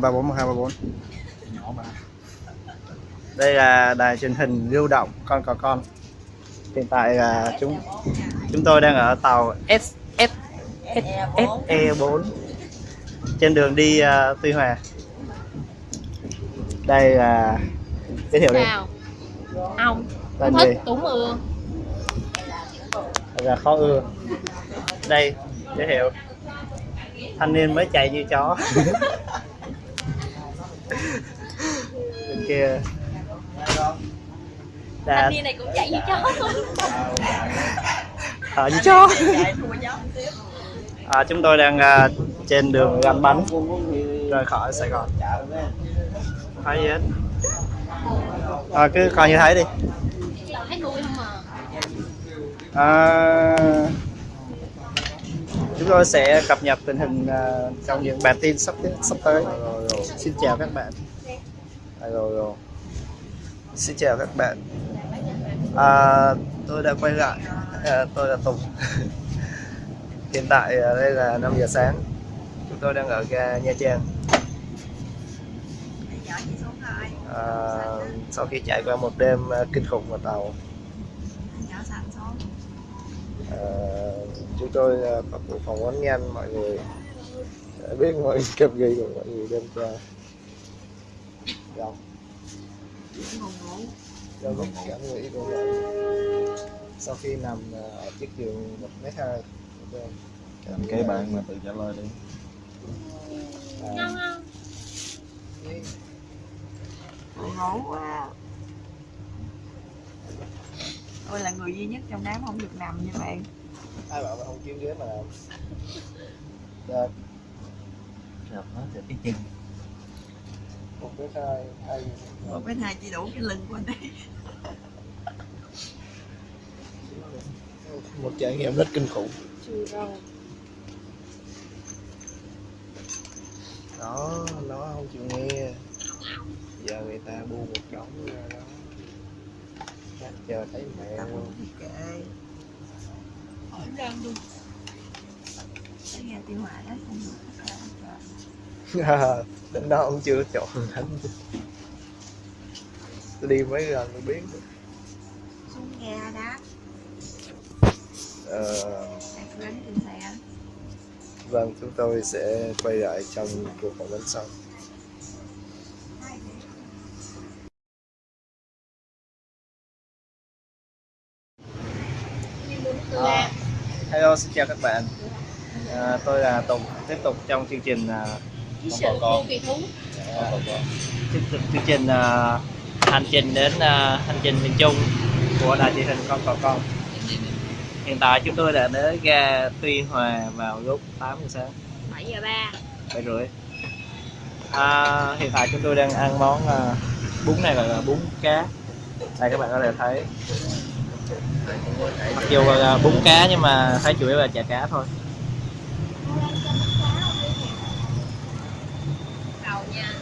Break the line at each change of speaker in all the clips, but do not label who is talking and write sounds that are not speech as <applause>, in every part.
ba bốn một hai ba bốn.
Nhỏ mà
đây là đài truyền hình lưu động con cò con. Hiện tại là chúng chúng tôi đang ở tàu S S S SE 4 trên đường đi uh, Tuy Hòa. Đây là giới thiệu đi.
Chào Ông.
Tên
Thích
gì?
Mưa.
Thật là khó ưa. Đây giới thiệu. Thanh niên mới chạy như chó <laughs>
Thanh niên này cũng chạy như chó. <laughs>
Thở như chó. À, chúng tôi đang à, trên đường găm bánh rời khỏi Sài Gòn. Thấy gì hết à, cứ coi như thấy đi.
À?
À, chúng tôi sẽ cập nhật tình hình à, trong những bản tin sắp sắp tới. Xin chào các bạn à, rồi rồi. Xin chào các bạn. À, tôi đã quay lại. À, tôi là Tùng. <laughs> Hiện tại à, đây là 5 giờ sáng. Chúng tôi đang ở ga Nha Trang. À, sau khi trải qua một đêm à, kinh khủng ở tàu. À, chúng tôi à, có cuộc phỏng vấn nhanh mọi người. Để biết mọi <laughs> cập gì của mọi người đêm qua đâu? Do lúc cảm nghĩ của người sau khi nằm à, ở chiếc giường một mét hai
làm cái bạn mà tự trả lời đi.
Ngon
à,
không?
ngủ quá. Tôi là người duy nhất trong đám không được nằm như vậy
ai bảo mà không chiếm ghế mà làm Được,
gặp nó thì cái chân
một mét hai hai
một cái hai chỉ đủ cái lưng của anh ấy.
Một trải nghiệm rất kinh khủng. Đó nó không chịu nghe. Giờ người ta bu một đống ra đó. Chắc chờ thấy mẹ
tập
luôn.
kệ
Cũng răng luôn.
Cái nghe tiêu hỏa đó không được. <laughs>
đến đó ông chưa chọn thánh tôi đi mấy lần tôi biết
xuống nghe đá
ờ, vâng chúng tôi sẽ quay lại trong cuộc phỏng vấn sau. À, hello xin chào các bạn. À, tôi là Tùng. Tiếp tục trong chương trình à,
sự
con.
của kỳ thú.
À, tiếp tục chương trình à, hành trình đến à, hành trình miền Trung của đài truyền hình con cò con. Hiện tại chúng tôi đã đến ga Tuy Hòa vào lúc 8 giờ sáng.
7 giờ 3
bảy rưỡi. À, hiện tại chúng tôi đang ăn món à, bún này là bún cá. Đây các bạn có thể thấy. Mặc dù là bún cá nhưng mà thấy chủ yếu là chả cá thôi
Đầu nha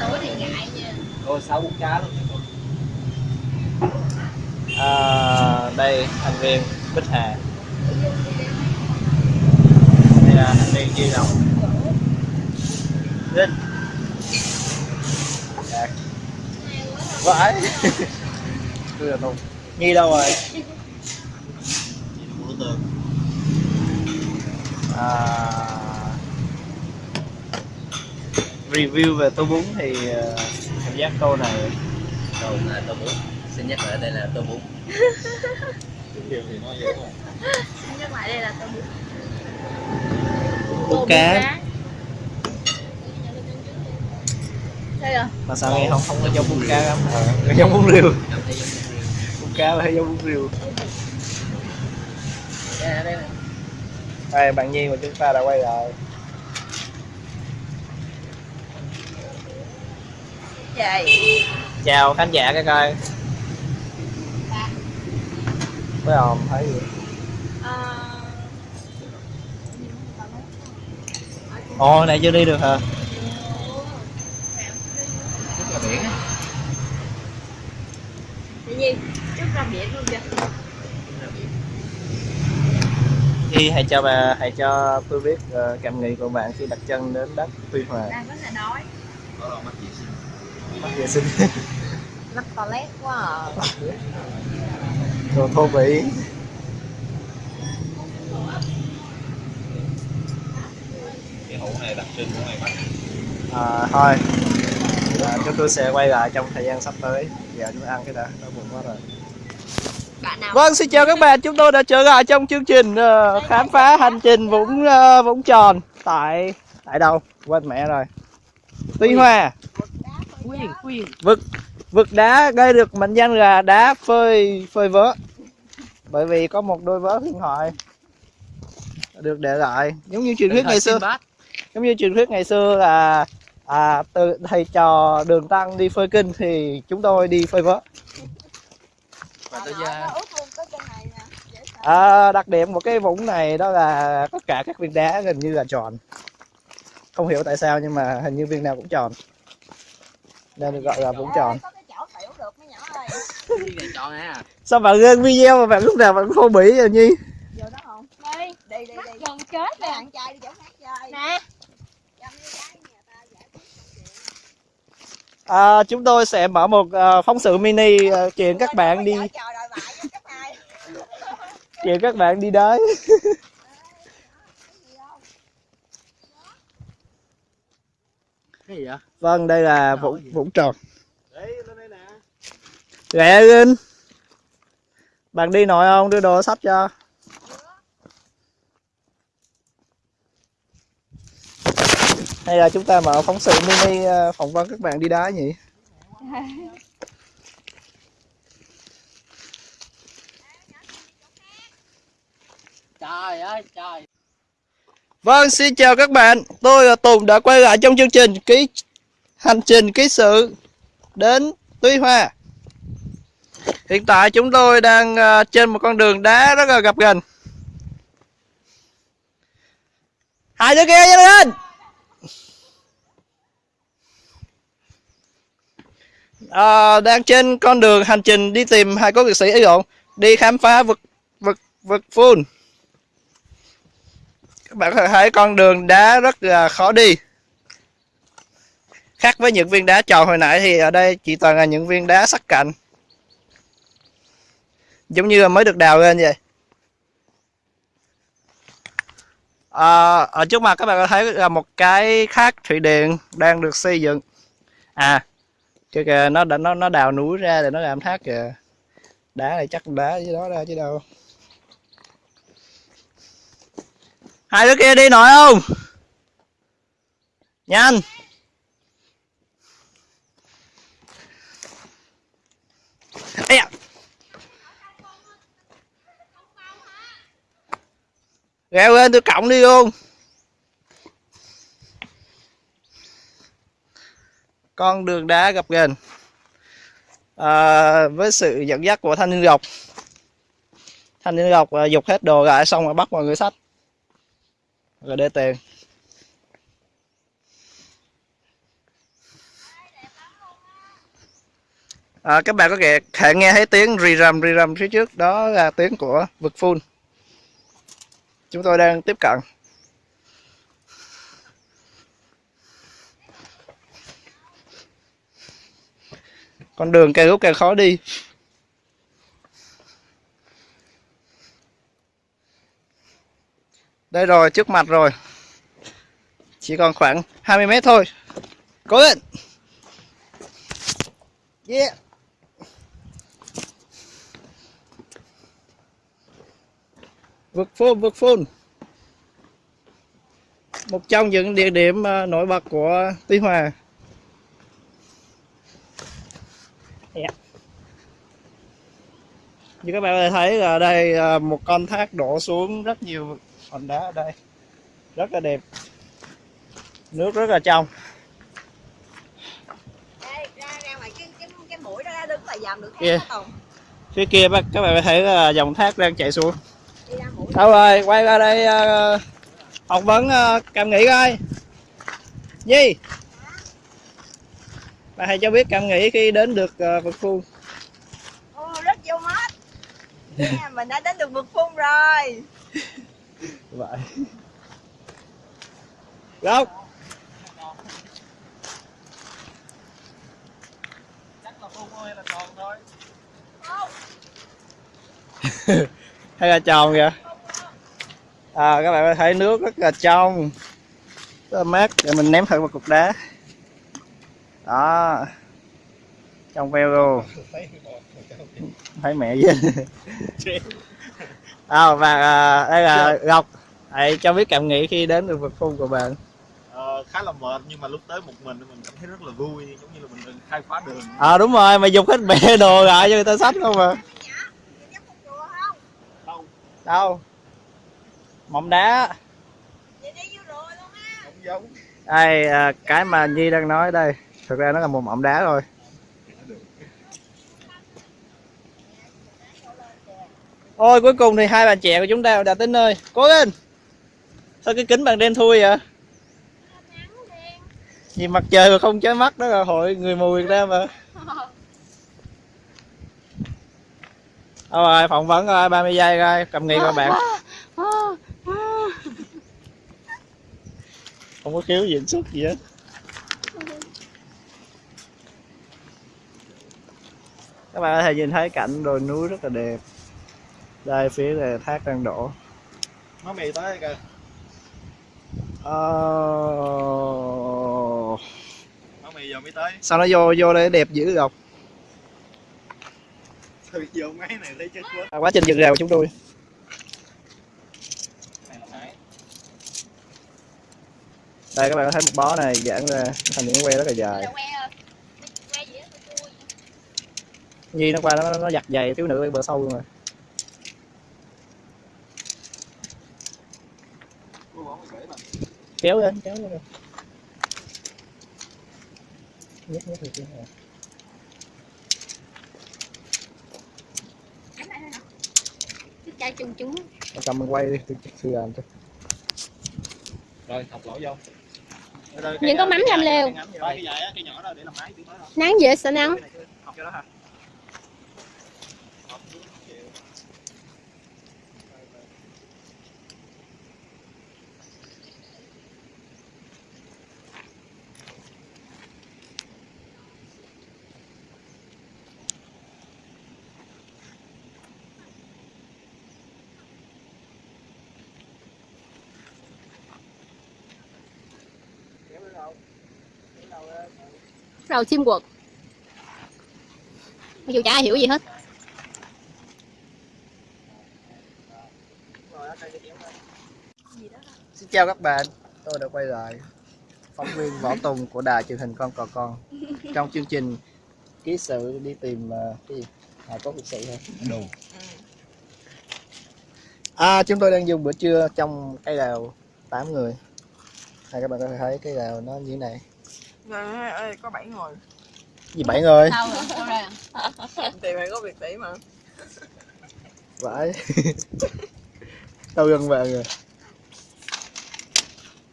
Tối thì ngại nha.
Rồi sáu bún cá luôn.
À, đây thành viên Bích Hà. Đây là thành viên Duy Đồng. Linh. Đạt. Vãi. <laughs> Tôi là Tùng Nhi đâu rồi? À, review về tô bún thì ờ, cảm giác câu này
đâu là tô bún. Xin nhắc lại đây là tô bún.
Điều thì dễ mà
Xin nhắc lại đây là tôm bún
bún cá
Đây rồi
mà sao nghe không không có giống bún cá lắm? Ờ, nghe giống bún riêu. Bún cá là giống bún riêu.
Đây đây
đây bạn Nhi mà chúng ta đã quay lại
vậy?
Chào khán giả các coi. Với ồn thấy gì?
À,
ồ này chưa đi được hả?
Rất là biển á.
Tự nhiên Trước ra biển luôn kìa.
Khi hãy cho bà hãy cho tôi biết ờ, cảm nghĩ của bạn khi đặt chân đến đất Tuy Hòa.
Đang rất là đói
Có đâu mắt gì
vệ sinh
mắc toilet quá à.
đồ thô bỉ
Cái hũ này đặc trưng của ngoài Bắc
à, thôi à, chúng tôi sẽ quay lại trong thời gian sắp tới giờ chúng ăn cái đã đói bụng quá rồi
bạn nào
Vâng, xin chào các bạn. Chúng tôi đã trở lại trong chương trình ờ, khám phá hành trình Vũng ờ, Vũng Tròn tại tại đâu? Quên mẹ rồi. Tuy Hòa.
Quyền, quyền.
Vực vực đá gây được mệnh danh là đá phơi phơi vớ. Bởi vì có một đôi vớ huyền thoại được để lại. Giống như truyền thuyết ngày xưa giống như truyền thuyết ngày xưa là à, từ thầy trò đường tăng đi phơi kinh thì chúng tôi đi phơi vớ.
Và tôi ra
À, đặc điểm của cái vũng này đó là tất cả các viên đá gần như là tròn. Không hiểu tại sao nhưng mà hình như viên nào cũng tròn nên được gọi là vũng tròn.
Có cái chỗ tiểu được mấy nhỏ ơi.
Cái này chọn à.
Sao bạn lên video mà bạn lúc nào bạn cũng thô bỉ rồi nhi?
Vô đó không?
Đi,
đi đi đi.
Gần chết
mấy
nè.
bạn trai đi chỗ khác chơi.
Nè.
Chăm với gái nhà ta giải quyết
à, chúng tôi sẽ mở một ờ, phóng sự mini ờ, chuyện các bạn đi. chuyện các bạn đi đới <laughs>
Cái gì vậy?
vâng đây là vũng vũng tròn
Đấy, lên đây nè.
Rẻ lên bạn đi nổi không? Đưa đồ sắp cho. Hay là chúng ta mở phóng sự mini ờ, phỏng vấn các bạn đi đá nhỉ?
Trời ơi trời
Vâng, xin chào các bạn. Tôi là Tùng đã quay lại trong chương trình ký hành trình ký sự đến Tuy Hòa. Hiện tại chúng tôi đang à, trên một con đường đá rất là gập ghềnh. Hai đứa kia nhanh lên. À, đang trên con đường hành trình đi tìm hai cố liệt sĩ ấy lộn, đi khám phá vực vực vực full các bạn có thể thấy con đường đá rất là khó đi. Khác với những viên đá tròn hồi nãy thì ở đây chỉ toàn là những viên đá sắc cạnh. Giống như là mới được đào lên vậy. À, ở trước mặt các bạn có thấy là một cái thác thủy điện đang được xây dựng. À kìa kìa nó đã nó nó đào núi ra để nó làm thác kìa. Đá này chắc đá dưới đó ra chứ đâu. Hai đứa kia đi nổi không? Nhanh. Ây à. leo lên tôi cộng đi luôn. Con đường đá gặp gần, à, với sự dẫn dắt của thanh niên gọc, thanh niên gọc à, dục hết đồ lại xong rồi bắt mọi người sách rồi để tiền à, các bạn có thể, thể nghe thấy tiếng rì rầm rì rầm phía trước. Đó là tiếng của vực phun. Chúng tôi đang tiếp cận. Con đường càng lúc càng khó đi. Đây rồi trước mặt rồi. Chỉ còn khoảng 20 mét thôi. Cố lên. Yeah. Vực phun vực phun một trong những địa điểm ờ, nổi bật của Tuy Hòa. Yeah. như các bạn có thể thấy là đây ờ, một con thác đổ xuống rất nhiều hòn đá ở đây. Rất là đẹp. Nước rất là trong.
Yeah.
phía kia bác- các bạn có thấy là dòng thác đang chảy xuống. Đâu rồi quay ra đây ờ, phỏng vấn ờ, cảm nghĩ coi. Nhi. Bà hãy cho biết cảm nghĩ khi đến được uh, vực phu
Ô, rất vô mắt Nha, mình đã đến được vực phun rồi <laughs>
vậy. Gốc
chắc là phun thôi hay là tròn thôi
hay là tròn kìa à các bạn có thấy nước rất là trong. Rất là mát. Để mình ném thử một cục đá. Đó. Trong veo luôn. Thấy mẹ với <laughs> à, và à, đây là ngọc hãy cho biết cảm nghĩ khi đến được vực phun của bạn.
Ờ, khá là mệt nhưng mà lúc tới một mình mình cảm thấy rất là vui giống như là mình được khai phá đường.
À đúng rồi mày dùng hết bè đồ lại cho người ta sách không à?
Chùa không?
đâu?
Đâu? Mỏng đá.
Vậy rồi
đây à, cái mà nhi đang nói đây thực ra nó là một mỏng đá thôi. Ôi cuối cùng thì hai bạn trẻ của chúng ta đã tới nơi. Cố lên sao cái kính bằng đen thui à. vậy nhìn mặt trời mà không chói mắt đó là hội người mù Việt Nam mà thôi rồi, phỏng vấn rồi 30 giây rồi cầm nghi của bạn. Không có khiếu diễn xuất gì hết. Các bạn có thể nhìn thấy cảnh đồi núi rất là đẹp. Đây phía là thác đang đổ.
Má mì tới kìa.
Ờ,
mì giờ mới tới.
sao nó vô vô đây đẹp dữ không
sao bị vô máy này thấy chết. Quá
à, quá trình dựng rào của chúng tôi. Đây các bạn có thấy một bó này giãn ra thành những que rất là dài.
À.
Nhi nó qua nó nó giặt dày thiếu nữ bên bờ sâu luôn rồi
Cô bỏ cái rễ mà
kéo lên kéo lên nhét được chưa
chai chung chúng.
Cầm mình quay đi tôi sư làm cho
rồi học lỗ vô
Nhưng có mắm lều.
làm đó
nắng dễ sợ nắng đầu chim quật mặc dù chả ai hiểu gì hết
Xin chào các bạn, tôi đã quay lại phóng viên Võ Tùng của đài truyền hình Con Cò Con trong chương trình ký sự đi tìm uh, cái gì? À, có việc sự hả?
đồ
À, chúng tôi đang dùng bữa trưa trong cây đào 8 người. Này các bạn có thể thấy cây đào nó như thế này.
Ơi, có 7 người
Gì bảy người?
sao rồi <laughs>
Thì phải có việc tỷ mà
Vãi. <laughs> Đâu gần bạn rồi.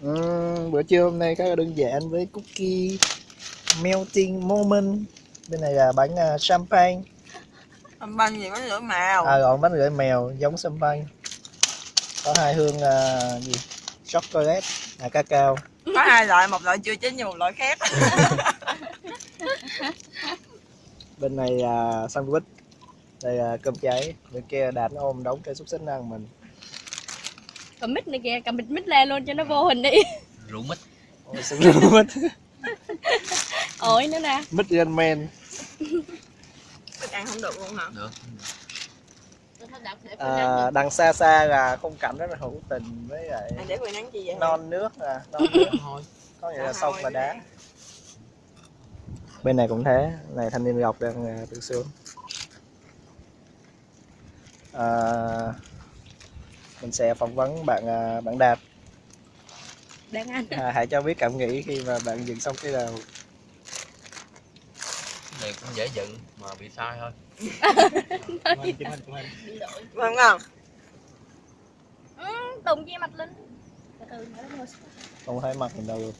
Uhm, bữa trưa hôm nay khá là đơn giản với cookie melting moment. Bên này là bánh uh, champagne.
Âm banh gì có lửa màu
À còn bánh rưỡi mèo giống champagne. Có hai hương uh, gì? Chocolate, à cacao.
Có hai loại, một loại chưa chín nhưng một loại khác <laughs>
bên này là sandwich. Đây là cơm cháy. Bên kia đạt nó ôm đống cây xúc xích ăn mình.
Cầm mít này kìa cầm mít mít lên luôn cho nó vô hình đi.
Rượu mít.
Ôi xích mít?
Ổi nữa nè.
Mít gan men
ăn không được luôn hả?
được
à, đằng xa xa là khung cảnh rất là hữu tình với lại
Ăn để nắng chi vậy?
non nước à non nước.
Thôi
có nghĩa là
À,
sông và đá. Bên này cũng thế. Này thanh niên ngọc đang à, tự sướng à, mình sẽ phỏng vấn bạn à, bạn đạt.
Đang ăn
à, hãy cho biết cảm nghĩ khi mà bạn dừng xong cái đầu
này cũng dễ dựng mà bị sai thôi
Vâng không?
tùng chia mặt linh từ từ nữa thôi
không thấy mặt mình đâu luôn.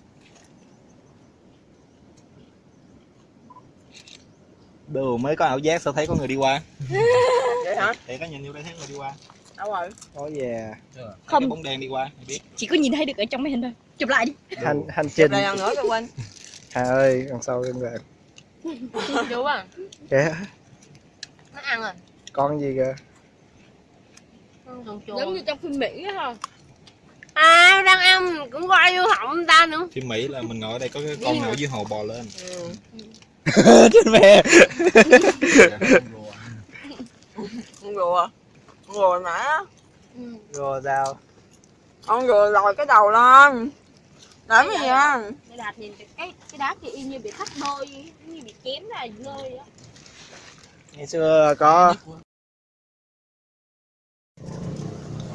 Đồ mới có ảo giác sao thấy có người đi qua. <laughs>
Vậy hả?
thì có nhìn vô đây thấy người đi qua.
Đâu rồi?
Có về.
Không
Không.
cái bóng đen đi qua mày biết.
Chỉ có nhìn thấy được ở trong máy hình thôi. Chụp lại đi.
Hành hành
chụp
trình
lại lần nữa cho quên.
Hà ơi đằng sau lưng bạn
chú à
kìa
nó ăn rồi
con gì kìa?
Giống như trong phim mỹ á ha
à đang ăn cũng coi vô họng ta nữa.
Phim mỹ là mình ngồi ở đây có cái con nào ở dưới hồ bò lên. <laughs>
Trên mẹ.
Con rùa. Con rùa nãy á
rồi sao
con rùa lòi cái đầu lên. Làm cái gì á
Để đạt nhìn cái cái đá kia y như bị cắt đôi như bị chém ra rơi á
ngày xưa có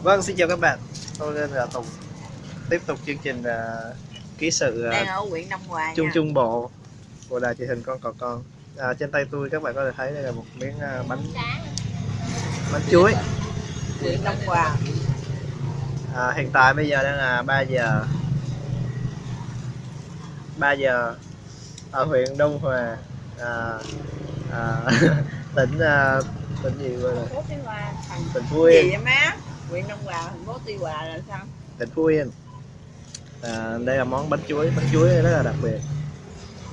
vâng xin chào các bạn. Tôi tên là tùng. Tiếp tục chương trình à, ký sự à,
đang ở huyện Đông Hòa
trung
nha
trung bộ của đài truyền hình con cò con. À, trên tay tôi các bạn có thể thấy đây là một miếng à, bánh bánh chuối.
Huyện Đông Hòa.
À, hiện tại bây giờ đang là 3 giờ 3 giờ ở huyện Đông Hòa. À, à, <laughs> tỉnh à, tỉnh gì gọi là
phố Tuy Hòa. Thành
tỉnh Phú
gì
Yên
vậy má? Huyện Đông Hòa thành phố Tuy Hòa là sao?
Tỉnh Phú Yên à, đây là món bánh chuối bánh chuối rất là đặc biệt.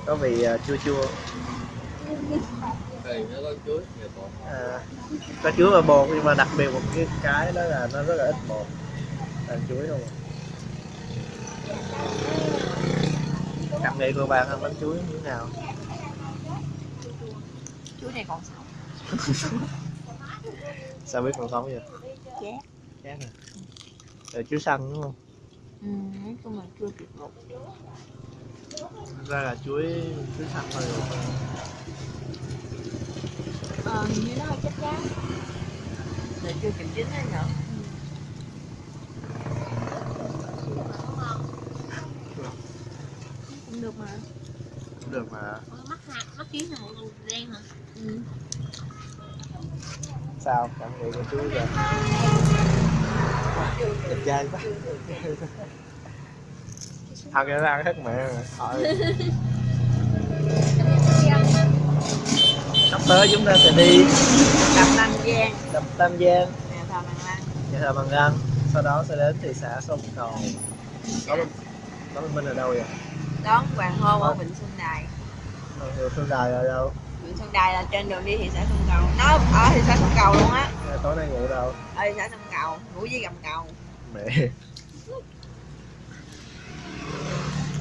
Có vị à, chua chua.
Thì nó có chuối nhiều bột.
À, có chuối và bột nhưng mà đặc biệt một cái cái đó là nó rất là ít bột. Là chuối không cảm nghĩ của bạn ăn bánh chuối như thế nào?
Chuối này còn sống <laughs>
sao biết còn sống vậy?
Chát
chát à? Rồi chuối xanh đúng không?
Ừ, nói chung là chưa kịp một
Thật ra là chuối chuối xanh thôi rồi.
Ờ hình như nó hơi chết chát
là chưa kịp chín hay nhở?
Cũng được mà.
Cũng được mà.
Mắt hạt mắt kiến là màu đen hả
sao? Cảm nghĩ của chuối vậy đẹp trai quá. Cái nó ăn hết mẹ rồi sắp tới chúng ta sẽ đi
đập Nam Giang.
Đập Tam Giang.
Nè thờ Bằng Lăng
nhà thờ Bằng Lăng sau đó sẽ đến thị xã Sông Cầu. Đó mình đó mình Minh ở đâu vậy?
Đón hoàng hôn ở Vịnh Xuân Đài.
Hiệu Phương Đài ở đâu
Vịnh Xuân Đài là trên đường đi thị xã Sông Cầu. Nó ở thị xã Sông Cầu luôn á.
Ngày tối nay ngủ đâu?
Ở thị xã Sông Cầu ngủ dưới gầm cầu.
Mẹ.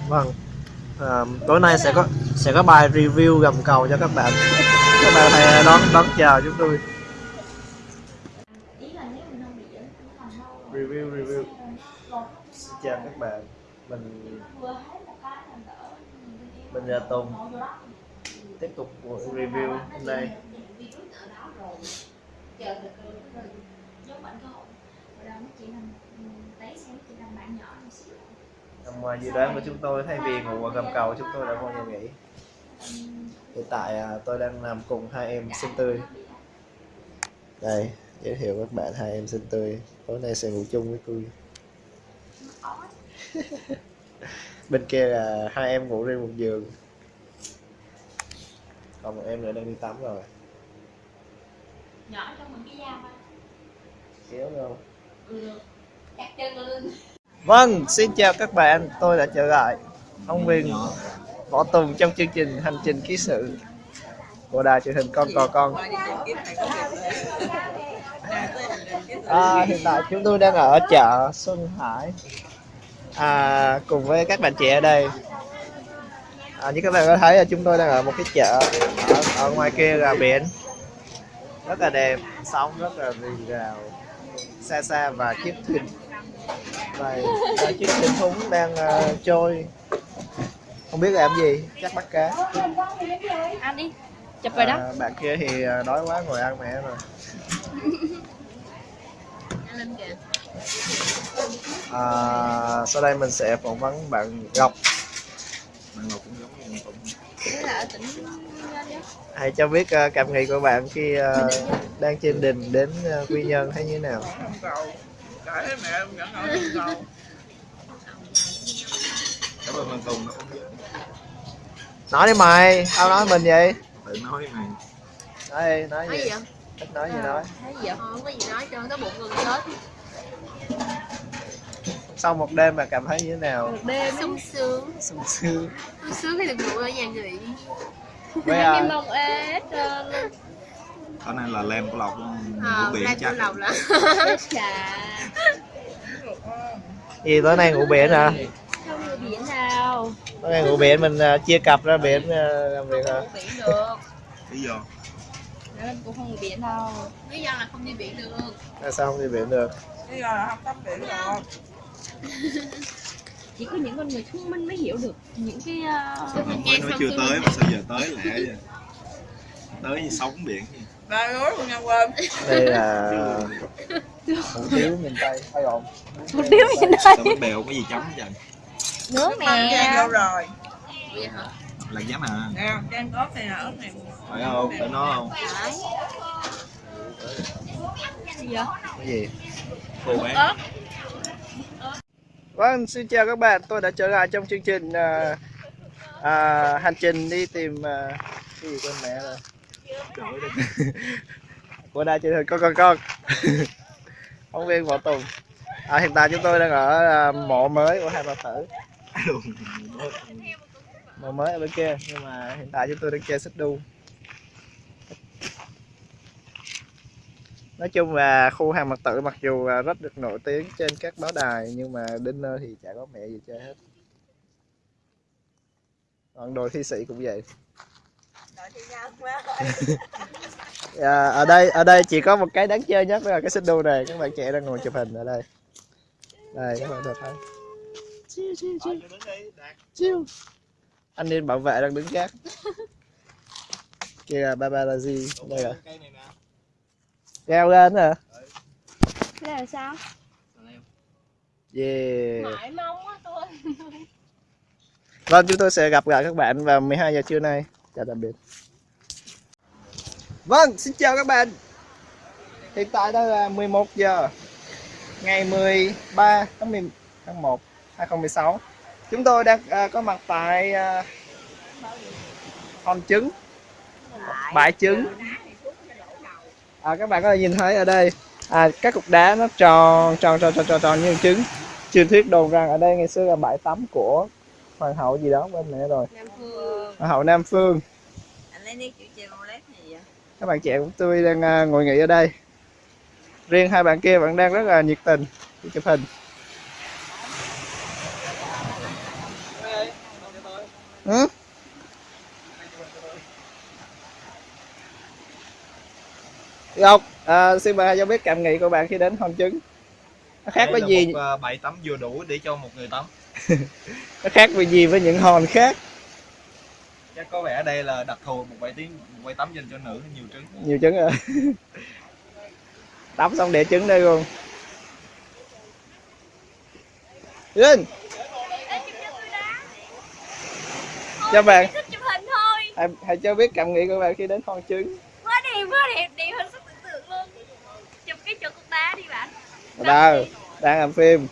Vâng. À, tối nay sẽ có sẽ có bài review gầm cầu cho các bạn. Các bạn hãy đón đón chờ chúng tôi. Review review. Xin chào các bạn. Mình mình là Tùng tiếp tục buổi review hôm nay.
chờ từ từ từ giống bạn cơ hội rồi đó nó chỉ làm tấy xem chỉ làm bạn nhỏ một xíu.
Nằm ngoài dự đoán của chúng tôi thay vì ngủ ở gầm cầu chúng tôi đã vô nhà nghỉ? hiện tại à, tôi đang nằm cùng hai em xinh tươi. đây giới thiệu các bạn hai em xinh tươi. Tối nay sẽ ngủ chung với tôi. <laughs> Bên kia là hai em ngủ riêng một giường còn em nữa đang đi tắm rồi.
Nhỏ trong mình cái dao
kéo đâu
ừ được. Chặt chân lên.
Vâng, xin chào các bạn, tôi đã trở lại. Ông Viên Võ Tùng trong chương trình Hành trình ký sự của đài truyền hình Con Cò Con. À, Hiện tại chúng tôi đang ở chợ Xuân Hải. À, Cùng với các bạn trẻ ở đây à, Như các bạn có thấy là chúng tôi đang ở một cái chợ Ở, ở ngoài kia là biển. Rất là đẹp, sóng rất là rì rào Xa xa và chiếc thuyền. Này là chiếc thuyền thúng đang ờ, trôi. Không biết làm gì chắc bắt cá.
Ăn đi chụp rồi đó.
À, bạn kia thì ờ, đói quá ngồi ăn mẹ rồi.
Ăn lên kìa
à, sau đây mình sẽ phỏng vấn bạn Ngọc.
Bạn ngồi cũng
hãy cho biết ờ, cảm nghĩ của bạn khi ờ, đang trên đình đến ờ, quy nhơn thấy như thế nào? Nói đi mày tao nói mình vậy.
Tự nói mày
nói đi nói
nói
gì nói gì nói.
thấy gì
không? Có gì nói cho cái bụng gần chết
sau một đêm mà cảm thấy như thế nào?
Một đêm
sung sướng.
Sung sướng.
Sung sướng khi được ngủ ở nhà nghỉ.
Với à,
mông ế hết trơn
Cái này là lem của lộc
ờ
của biển
đang
chắc.
Chủ đầu là
chết chà.
Gì tối nay ngủ biển hả?
Không người biển nào
tối nay ngủ biển mình à, chia cặp ra biển à, làm việc hả?
Không biển được.
Lý do?
Nên cũng không người biển đâu.
Lý do là không đi biển được.
Tại sao không đi biển được?
Bây giờ là không tắm biển rồi.
Chỉ có những con người thông minh mới hiểu được những cái uh,
Mới
nghe
nói
xong
chưa tới mà sao giờ tới lẹ vậy? Tới như sống biển vậy.
Ba núi luôn nha quên.
đây là <laughs> hủ tiếu miền tây hay ổn
một điếu gì đây
Sao bánh bèo có gì chấm vậy
nướng nè
vô rồi.
vậy hả?
Là giá mà.
Nè, Trang có này là ớt này.
Phải không? Phải nó không?
gì vậy?
Cái gì?
Cô bé
Vâng, xin chào các bạn. Tôi đã trở lại trong chương trình à, à, hành trình đi tìm à, cái gì con mẹ rồi. Của đài truyền hình con con con. <laughs> Phóng viên Võ Tùng. À, hiện tại chúng tôi đang ở à, mộ mới của hai bà tử. <laughs> Mộ mới ở bên kia, nhưng mà hiện tại chúng tôi đang chơi xích đu. Nói chung là khu hàng mặt tử mặc dù rất được nổi tiếng trên các báo đài nhưng mà đến nơi thì chả có mẹ gì chơi hết. Còn đội thi sĩ cũng vậy. À, <laughs> ở đây ở đây chỉ có một cái đáng chơi nhất là cái xích đu này. Các bạn trẻ đang ngồi chụp hình ở đây. Đây các bạn thể thấy. Chiêu chiêu chiêu chiêu anh nên bảo vệ đang đứng gác. <laughs> Kia là babalazi đây
nè
leo lên hả
này là sao
yeah
mãi mong á tôi
Vâng, chúng tôi sẽ gặp lại các bạn vào 12 giờ trưa nay. Chào tạm biệt. Vâng, xin chào các bạn. Hiện tại đây là 11 giờ ngày 13 tháng 10 tháng 1 2016. Chúng tôi đang à, có mặt tại à, hòn trứng bãi trứng à, các bạn có thể nhìn thấy ở đây. À, các cục đá nó tròn tròn tròn tròn tròn, tròn như trứng. Truyền thuyết đồn rằng ở đây ngày xưa là bãi tắm của hoàng hậu gì đó bên này rồi.
Nam phương.
Hoàng hậu nam phương. Các bạn trẻ của tôi đang à, ngồi nghỉ ở đây. Riêng hai bạn kia vẫn đang rất là nhiệt tình chụp hình. Ừ? Ngọc, à, xin mời cho biết cảm nghĩ của bạn khi đến hòn trứng. Nó khác với gì?
một ờ, bãi tắm vừa đủ để cho một người tắm. <laughs>
Nó khác với gì với những hòn khác?
Chắc có vẻ đây là đặc thù một bãi tiếng một bãi tắm dành cho nữ nhiều trứng.
Nhiều trứng rồi <laughs> tắm xong để trứng đây luôn. Linh! Cho bạn.
thích chụp hình thôi.
Hãy, hãy cho biết cảm nghĩ của bạn khi đến hòn trứng.
Quá đẹp quá đẹp đẹp hơn sức tưởng tượng luôn chụp đá đi bạn.
Đâu đang làm phim.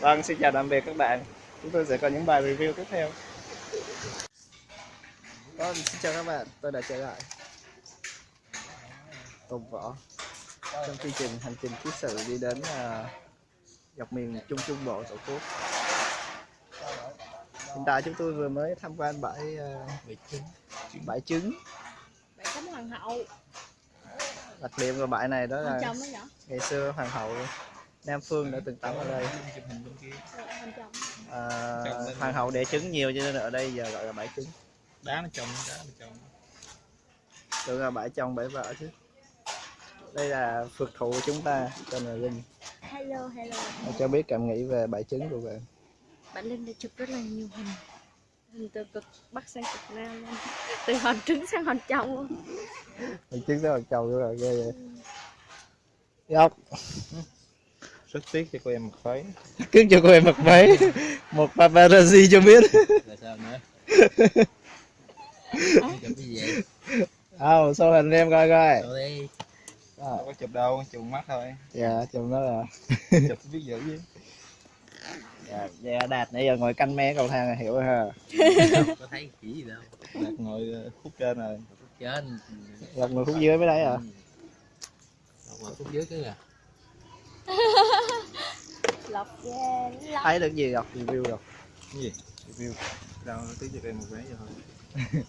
Vâng xin chào tạm biệt các bạn. Chúng tôi sẽ có những bài review tiếp theo. Vâng xin chào các bạn. Tôi đã trở lại. Tùng Võ. Trong chương trình hành trình ký sự đi đến à, dọc miền Trung Trung Bộ Tổ quốc. Hiện tại chúng tôi vừa mới tham quan bãi à, bãi trứng.
bạn tắm hoàng hậu
đặc điểm của bãi này đó là ngày xưa hoàng hậu Nam Phương đã từng tắm ở đây.
Trong
à, hoàng hậu đẻ trứng nhiều cho nên ở đây giờ gọi là bãi trứng.
Đá nó trồng đá nó trồng.
Tưởng là bãi trong bãi vợ chứ. Đây là phượt thủ của chúng ta tên là linh.
Hello hello.
Cho biết cảm nghĩ về bãi trứng của bạn.
Bạn linh đã chụp rất là nhiều hình từ cực bắc sang cực nam luôn. Từ hòn trứng sang hòn trong luôn.
Bãi trứng rất là trâu là ghê vậy. Ngọc
rất tiếc cho cô em một phấy
cứ cho cô em mặc váy. Một paparazzi cho biết.
Là sao nữa? <laughs> Chụp cái gì vậy?
Số hình em coi coi.
Đâu đi?
À,
đâu có chụp đâu chụp mắt thôi.
Dạ chùm đó là
chụp biết dữ chứ
dạ, dạ đạt nãy giờ ngồi canh me cầu thang là hiểu rồi ha.
Không <laughs> có thấy chỉ gì đâu.
Đặt ngồi ờ, khúc trên rồi.
Trên.
Gặp người khúc dưới mới đấy à
mà khúc dưới cứ à <laughs>
lọc ghê lắm
thấy được gì đọc review rồi
Cái gì? Review. Đâu tí cho em một vé cho thôi.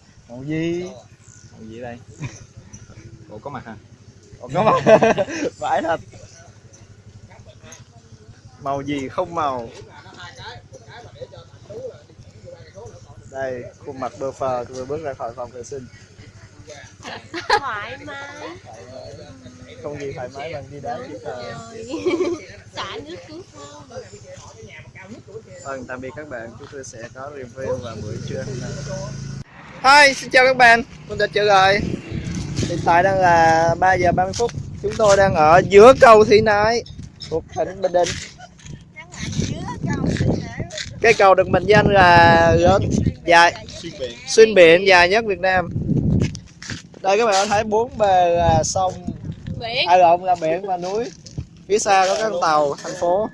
<laughs>
Màu gì?
Màu gì? Đây? Ủa có mặt hả?
Còn có màu vãi thật. Màu gì không màu đây khuôn mặt bơ phờ vừa bước ra khỏi phòng vệ sinh.
Thoải mái.
Không gì thoải mái bằng đi đá chỉ thờ
xả nước cứu không?
Vâng tạm biệt các bạn. Chúng tôi sẽ có review vào buổi trưa Hi, xin chào các bạn. Tôi đã trở lại. Hiện tại đang là 3 giờ 30 phút. Chúng tôi đang ở giữa cầu Thị Nại thuộc tỉnh Bình Định cái cầu được mệnh danh là lớn dài
xuyên biển
xuyên biển dài nhất Việt Nam. Đây các bạn có thấy bốn bề là sông.
Biển.
Ai lộn là biển và núi. Phía xa có các tàu thành phố.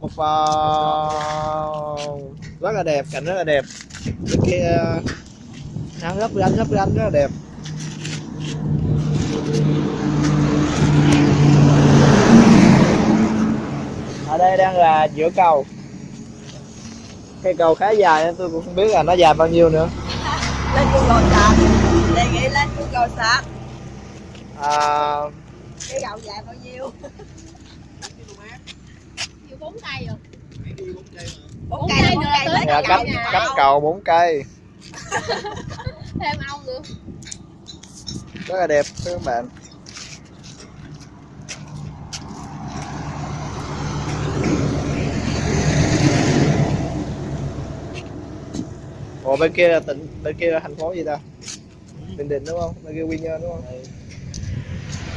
Một vòng rất là đẹp cảnh rất là đẹp. Bên kia nắng lấp lánh lấp lánh rất là đẹp. Ở đây đang là giữa cầu cây cầu khá dài nên tôi cũng không biết là nó dài bao nhiêu nữa. <laughs>
Lên Google sạc đề nghị lên Google sạc
à,
cái gạo dài bao nhiêu?
Bốn tay rồi.
Bốn cây bốn cây lấy
dạ, cấp cầu 4 cây. <laughs>
Thêm ong nữa
rất là đẹp các bạn Ủa bên kia là tỉnh bên kia là thành phố gì ta? Bình Định đúng không? Bên kia Quy Nhơn đúng không?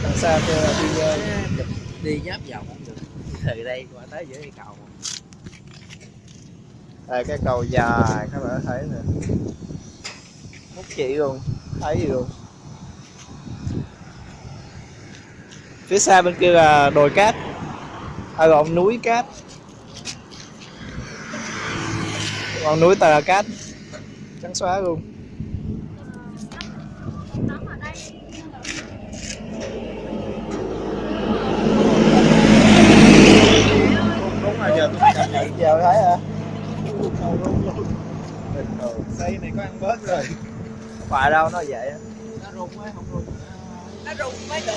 Đằng xa kia là Quy Nhơn.
đi giáp vòng không được từ đây qua tới giữa cây cầu
Đây cái cầu dài các bạn thấy nè. Mút chỉ luôn, thấy gì luôn. Phía xa bên kia là đồi cát. À lộn núi cát. Còn núi toàn là cát. Trắng xóa luôn.
đúng rồi giờ tôi cảm nhận
Giờ thấy hả?
xây này có ăn bớt rồi
Phải đâu nó vậy á.
nó rung á không rung
nó rung mới được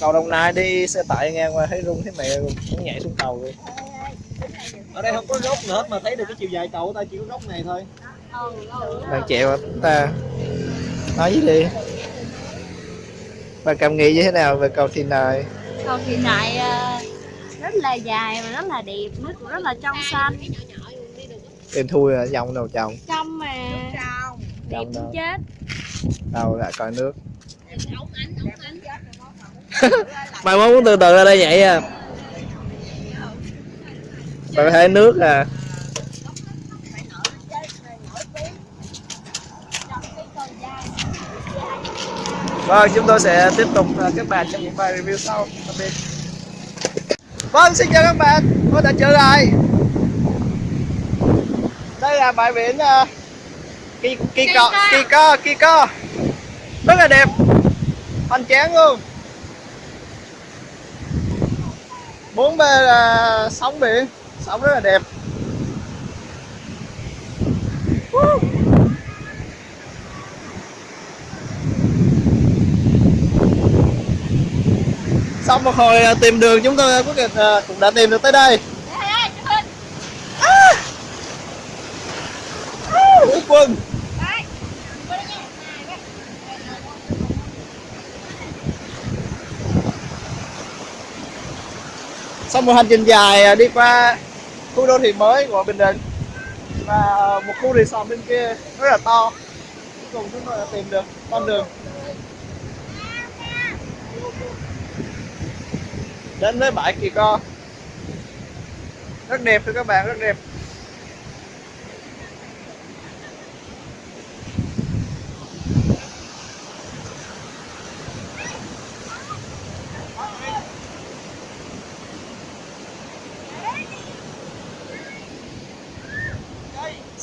Cầu Đồng Nai đi xe tải ngang qua thấy rung thấy mẹ luôn, muốn nhảy xuống cầu luôn.
Ở đây không có gốc nữa hết mà thấy được cái chiều dài cầu ta chỉ có gốc này thôi
Bạn chẹo hả ta? Nói gì đi? Bạn cảm nghĩ như thế nào về cầu Thị Nại?
cầu thị nại ờ, rất là dài và rất là đẹp nước cũng rất là trong xanh
Em thui à, dòng đầu chồng.
trong mà
trong
đẹp
đó.
chết
Đâu lại coi nước. <laughs> Mai mốt muốn từ từ ra đây nhảy à. Bạn thấy nước à. Vâng, chúng tôi sẽ tiếp tục à, các bạn trong những bài review sau. Tạm biệt. Vâng, xin chào các bạn. Tôi đã trở lại. Đây là bãi biển uh, Kỳ Kỳ Co, Kỳ Co, Kỳ Co. Rất là đẹp. Hoành tráng luôn. Bốn bên là sóng biển, sóng rất là đẹp. Woo. Xong một hồi à, tìm đường chúng tôi quyết định à, cũng đã tìm được tới đây. À. À, quân. Sau một hành trình dài à, đi qua khu đô thị mới của Bình Định. Và một khu resort bên kia rất là to. Cuối cùng chúng tôi đã tìm được con đường. Đến với bãi Kỳ Co. Rất đẹp thưa các bạn, rất đẹp.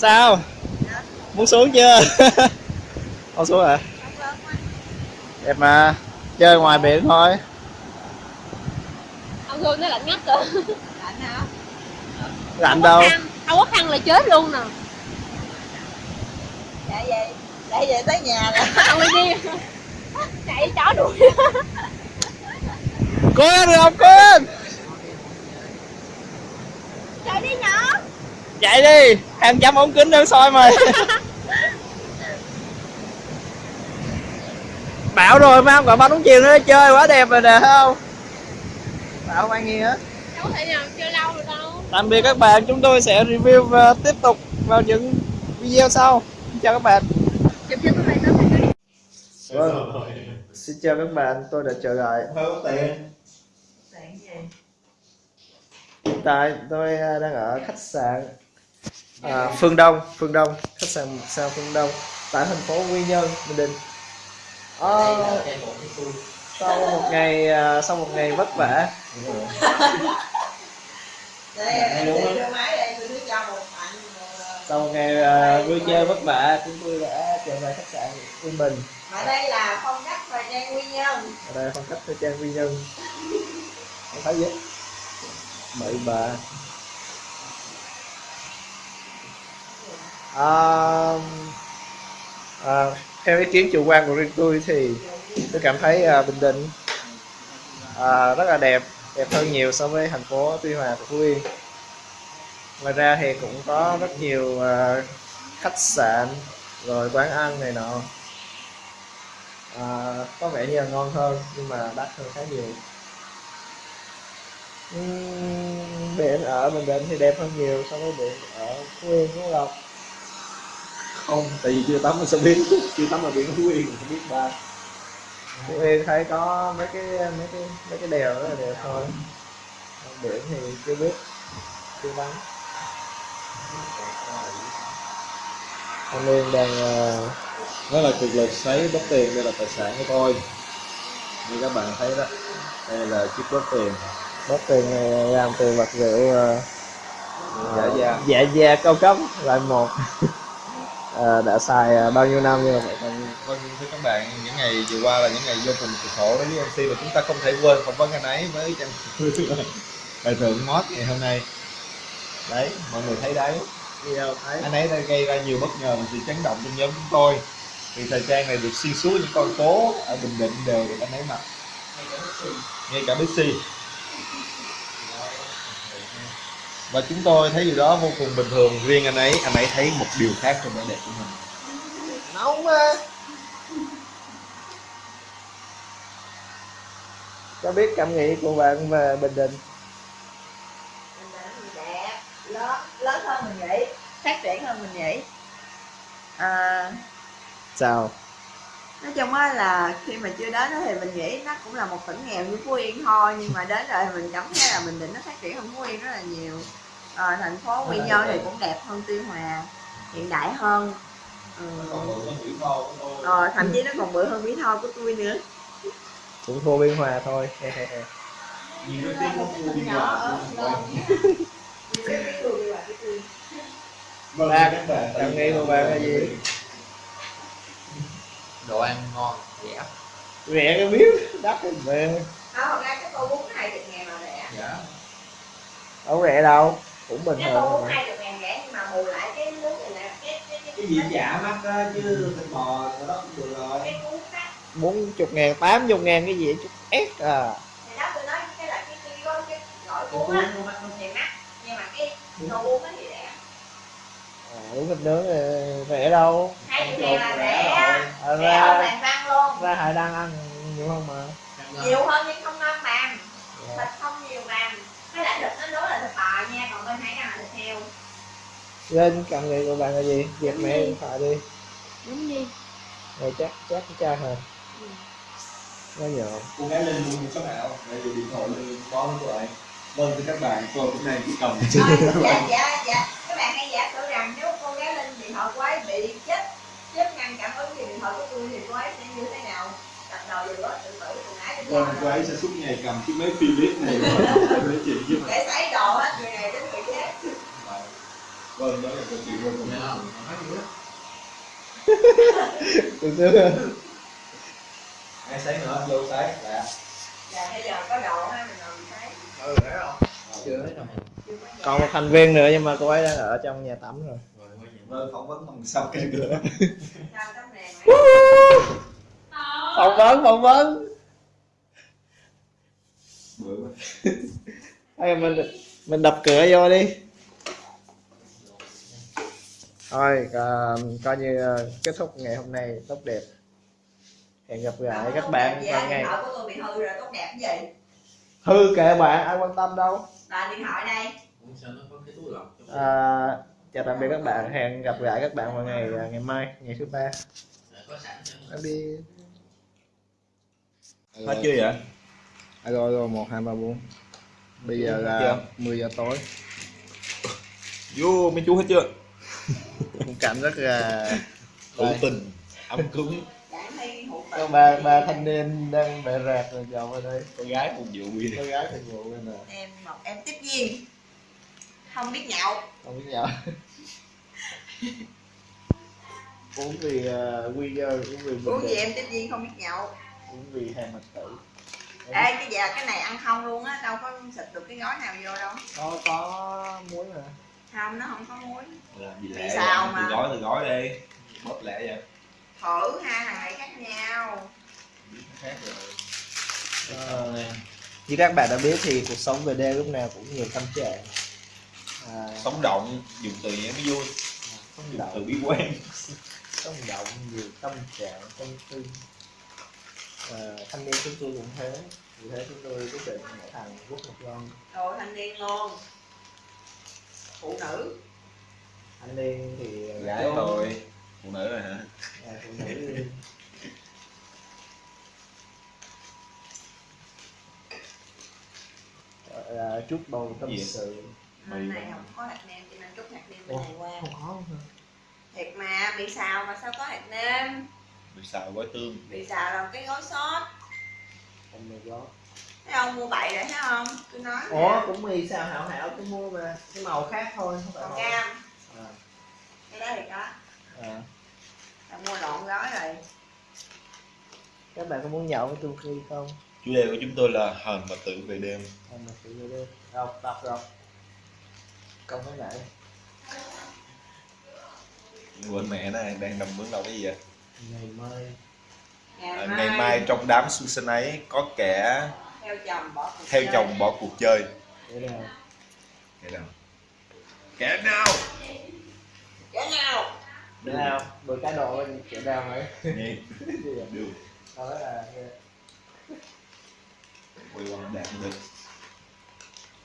Sao muốn xuống chưa <laughs> Con xuống hả? Đẹp mà. Chơi ngoài biển thôi.
ông Hương nó lạnh ngắt rồi
Lạnh đâu.
khăn không có khăn là chết luôn nè
Dạ vậy. Dạ vậy tới nhà rồi. <laughs>
không đi chạy chó đuổi
Cố lên được không? Lên.
chạy đi nhỏ
Chạy đi. Em chăm ống kính đang soi mày. <laughs> Bảo rồi mà không gọi bánh uống chiều nữa chơi quá đẹp rồi nè thấy không? Bảo không ăn nghe hết.
đâu có thể nào chơi lâu được đâu
Tạm biệt các bạn, chúng tôi sẽ review và tiếp tục vào những video sau. Chào các bạn.
chụp cho các bạn
Vâng. Xin chào các bạn, tôi đã trở lại.
hơi có tiền
Hiện tại tôi à, đang ở khách sạn à, Phương Đông, Phương Đông, khách sạn sao Phương Đông tại thành phố Quy Nhơn, Bình Định. Ờ, sau một ngày à, sau một ngày vất vả, sau một ngày à, vui chơi vất vả, chúng tôi đã trở lại khách sạn Yên Bình.
Mà đây là phong cách thời trang nguyên nhân.
ở đây phong cách thời trang quy nhân không thấy gì bậy bà à, à, theo ý kiến chủ quan của riêng tôi thì tôi cảm thấy à, bình định à, rất là đẹp đẹp hơn nhiều so với thành phố tuy hòa của phú yên. Ngoài ra thì cũng có rất nhiều à, khách sạn rồi quán ăn này nọ. À, có vẻ như là ngon hơn nhưng mà đắt hơn khá nhiều. Uhm, biển ở Bình Định thì đẹp hơn nhiều so với biển ở Phú Yên Phú Lộc
không tại vì chưa tắm mà sao biết chưa tắm ở biển phú yên không biết ba.
Phú Yên thấy có mấy cái mấy cái mấy cái đèo rất là đẹp thôi. Biển thì chưa biết chưa tắm. Anh Liên đang uh,
nó là cực lực sấy bóp tiền đây là tài sản của tôi. Như các bạn thấy đó đây là chiếc bóp tiền.
Bóp tiền này làm từ vật liệu uh,
giả da.
dạ da cao cấp loại một <laughs> Ờ, đã xài ờ, bao nhiêu năm nhưng mà vẫn còn
vâng thưa các bạn những ngày vừa qua là những ngày vô cùng cực khổ đối với MC và chúng ta không thể quên phỏng vấn anh ấy với trang <laughs> bài thượng mod ngày hôm nay. Đấy mọi người thấy đấy.
Video thấy.
Anh ấy đã gây ra nhiều bất ngờ và sự chấn động trong nhóm chúng tôi. Vì thời trang này được xuyên suốt những con phố ở Bình Định đều được anh ấy mặc. Ngay cả Bixi và chúng tôi thấy điều đó vô cùng bình thường. Riêng anh ấy anh ấy thấy một điều khác trong vẻ đẹp của mình.
Nóng mà cho biết cảm nghĩ của bạn về Bình Định?
Đẹp, lớn, lớn hơn mình nghĩ, phát triển hơn mình nghĩ. À,
sao
nói chung á là khi mà chưa đến thì mình nghĩ nó cũng là một tỉnh nghèo như Phú Yên thôi nhưng mà đến rồi mình cảm thấy là Bình Định nó phát triển hơn Phú Yên rất là nhiều. À, thành phố Quy Nhơn thì cũng đẹp hơn Tuy Hòa hiện đại hơn. Ừ. ờ, thậm chí nó còn bự hơn Mỹ Tho của tôi nữa.
Cũng thua Biên Hòa thôi.
Vâng <laughs>
Ba,
các bạn
cảm nghĩ của bạn là gì
đồ ăn ngon rẻ.
Rẻ cái biết đắt cái về.
À, thật ra cái tô bún hai chục ngàn là rẻ.
Dạ.
Đâu rẻ đâu cũng bình
cái tô
thường
bún
mà.
hai chục ngàn rẻ nhưng mà bù lại cái nước này nè cái cái cái
cái gì giả mắc á chứ thịt bò đó cũng được rồi.
Cái cuốn á
bốn chục ngàn tám chục ngàn cái gì chút ép à.
Thì đó tôi nói cái là cái cái gói cái gọi cuốn á thì mắc. Nhưng mà cái tô bún á thì
đúng thịt nướng thì rẻ đâu.
Hai ngàn là rẻ
à,
rẻ hơn
ra
bàn luôn.
ra hải đang ăn nhiều hơn mà.
Nhiều hơn nhưng không ngon bằng
Dạ.
thịt không nhiều bằng với lại thịt nó đối là thịt bò nha còn bên hải đăng là thịt heo.
Lên cảm nghĩ của bạn là gì? Dẹp mẹ điện thoại đi.
Đúng đi
rồi chắc chắc cái cha hả? Nó nhỏ
cô gái lên mua số nào để điện thoại lên với cô ấy vâng thưa các bạn tôi cũng đang chỉ cầm.
Ờ,
các
dạ
bạn
dạ dạ các bạn hãy giả sử rằng nếu cô gái lên điện thoại của ấy bị chết chết ngăn cảm ứng về điện thoại của tôi thì cô ấy sẽ như thế nào? Tập đầu vừa đó tự tử ngã cho
vâng cô ấy sẽ suốt ngày cầm chiếc máy Philips này <laughs> để chuyện với mình
để sấy đồ hết người này đến người khác.
Vâng đó là câu chuyện vô cùng?
Từ xưa
ai sấy nữa? Vô sấy dạ.
Dạ bây giờ có độ ha mình làm thấy.
Ừ thấy không
chưa
có nhà.
Còn một thành viên nữa nhưng mà cô ấy đang ở trong nhà tắm rồi.
Phỏng vấn bằng sau cái cửa
phỏng vấn. Phỏng vấn. Hay mình mình đập cửa vô đi. Thôi à, coi như à, kết thúc ngày hôm nay tốt đẹp. Hẹn gặp lại các bạn vào ngày.
Bị hư rồi
hư kệ bạn ai quan tâm đâu
là điện thoại đây.
À, chào tạm biệt các bạn. Hẹn gặp lại các bạn vào ngày à, ngày mai ngày thứ ba.
Đã có sẵn cho
Em đi
hết chưa vậy?
Alo alo một hai ba bốn. Bây giờ là
Chưa.
10 giờ tối.
Vô mấy chú hết chưa?
Cảnh rất là
hữu tình. Ấm cúng
Tình
ba ba thanh niên đang bẹ rạc rồi chồng ở đây.
Con gái phục vụ bia
con gái phục vụ bên nè.
Em một em tiếp viên. Không biết nhậu.
Không biết nhậu. <laughs> Uống vì uh, quy nhơ uống vì bình
uống gì
định.
em tiếp viên không biết nhậu.
Uống vì hàng mật tử.
Ê cái giờ cái này ăn không luôn á đâu có xịt được cái gói nào vô đâu.
Có có muối mà.
Không nó không có muối.
Làm gì
Vì
lẹ
sao
vậy?
mà?
từ gói từ gói đi. Bóp lẹ vậy
thử hai thằng này khác nhau.
Khác rồi
Ờ, như các bạn đã biết thì cuộc sống về đêm lúc nào cũng nhiều tâm trạng. À,
sống động dùng từ nhé mới vui.
Sống
dùng
động
từ bí quen.
Sống động nhiều tâm trạng tâm tư à, thanh niên chúng tôi cũng thế. Vì thế chúng tôi quyết định mỗi thằng rút một lon
đồ thanh niên luôn. Phụ nữ.
Thanh niên thì
gái thôi phụ nữ rồi hả?
À, phụ nữ là chút bầu tâm
Gì?
sự.
Hôm này không có hạt nêm cho nên chút hạt nêm bên
Ủa,
này qua.
không có hả?
thiệt mà bị xào mà sao có hạt nêm?
Bị xào gói tương.
Bị xào là cái gói sốt.
Không được đó
thấy không mua bậy rồi thấy không? Tôi nói nè.
ủa cũng mì xào hảo hảo tôi mua mà cái màu khác thôi không phải
màu
màu.
cam.
À,
cái đó thì có
à.
mua lộn gói rồi.
Các bạn có muốn nhậu với tôi khi không?
Chủ đề của chúng tôi là hờn và tự về đêm.
Không mà tự đi đọc đọc đọc không có nãy
quên mẹ nó đang nằm mướn đâu cái gì vậy?
Ngày mai.
Ngày,
à,
mai,
ngày mai trong đám xuân sinh ấy có kẻ
theo chồng bỏ cuộc
theo
chơi.
chồng bỏ cuộc chơi.
Để nào?
Kẻ nào? Kẻ nào?
Kẻ nào
để nào bữa cá độ để nào ấy
nghe.
Gì <laughs> vậy?
được
đó là
quay qua đạt được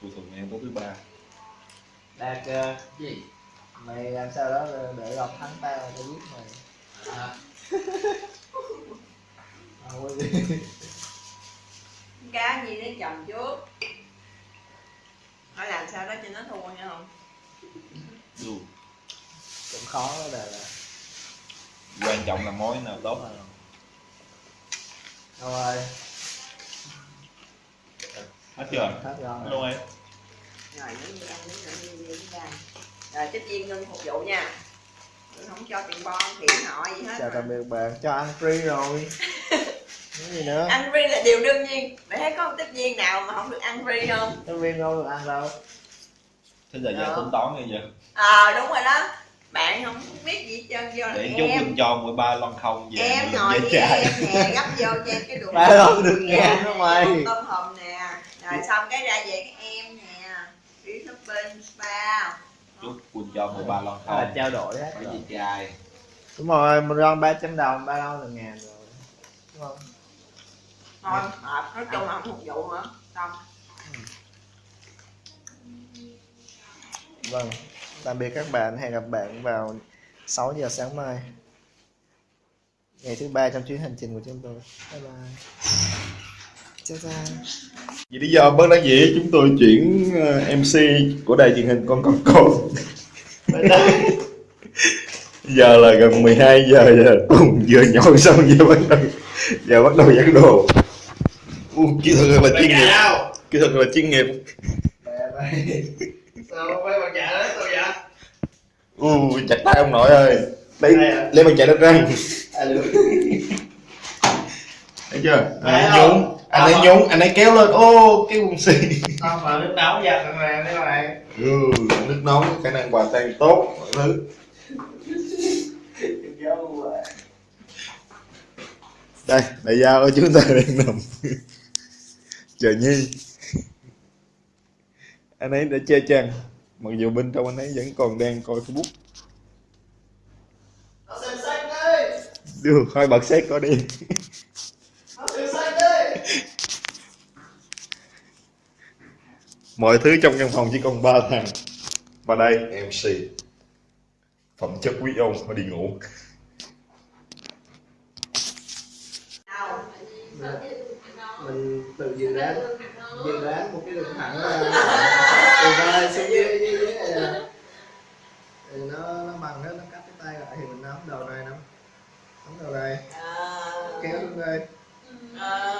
cuối tuần em có thứ ba.
Đạt ờ,
gì?
Mày làm sao đó để lọc thắng tao tao biết mày.
À, <laughs>
không có gì.
Cá gì đến chồng trước hỏi làm sao đó cho nó thua nha không
được
cũng khó đó là là
quan trọng là mối nào tốt
đâu rồi?
Hết chưa?
Hết rồi.
Hết luôn em
rồi ăn vậy rồi tiếp viên ngưng phục vụ nha. Không cho tiền bon tiền họ gì hết.
Chào tạm biệt bạn cho ăn free rồi. <laughs> Gì nữa?
Ăn free là điều đương nhiên. Bạn thấy có một tiếp viên nào mà không được ăn free không?
Nhân viên đâu được ăn đâu.
Thế giờ giờ tính toán như giờ.
Ờ đúng rồi đó bạn không biết gì hết trơn vô là
để chút
em.
Mình cho mỗi ba lon không về
em ngồi với
chạy
em nè gấp vô cho em cái đồ <laughs>
ba lon được
Dạ,
ngàn đó mày.
Tôm hùm nè. Rồi xong cái ra về cái em nè. Đi shopping spa.
Chút quỳnh cho mỗi ba lon
Đó là
không.
trao đổi hết rồi.
gì trai.
Đúng rồi một lon 300 đồng ba lon là ngàn rồi. Đúng không?
Thôi hợp. Nói chung là không phục vụ nữa. Xong.
Vâng tạm biệt các bạn hẹn gặp bạn vào 6 giờ sáng mai. Ngày thứ ba trong chuyến hành trình của chúng tôi. Bye bye. Chào chào
Vì lý do bất đắc dĩ chúng tôi chuyển ờ, MC của đài truyền hình con con. Con <laughs> Giờ là gần 12 giờ giờ cùng vừa nhậu xong giờ bắt đầu giờ bắt đầu dán đồ. U, kỹ thuật là chuyên nghiệp. Kỹ thuật là chuyên nghiệp.
Mẹ mày sao mấy bạn già đó sao vậy
U, chặt tay ông nội ơi. Lấy lấy bàn chải đánh răng.
À,
thấy chưa? Anh ấy nhún anh ấy nhún anh ấy kéo lên. Ô cái quần xì
không mà nước nấu giặt thằng này mấy bạn
ừ, nước nóng khả năng hòa tan tốt mọi thứ. Đây đại giao ở chúng ta <laughs> đang nằm. Chờ nhi. Anh ấy đã che chắn mặc dù bên trong anh ấy vẫn còn đang coi facebook.
Nó xem sách đây
được thôi bật xét có đi.
Nó xem sách đây
mọi thứ trong căn phòng chỉ còn ba thằng. Và đây mc phẩm chất quý ông phải đi ngủ.
Mình tự dự đoán dự đoán một cái đường thẳng từ vai xuống dưới dưới dưới này thì nó nó bằng nó nó cắt cái tay lại thì mình nắm đầu này nắm nắm đầu này.
À,
kéo xuống đây.
À,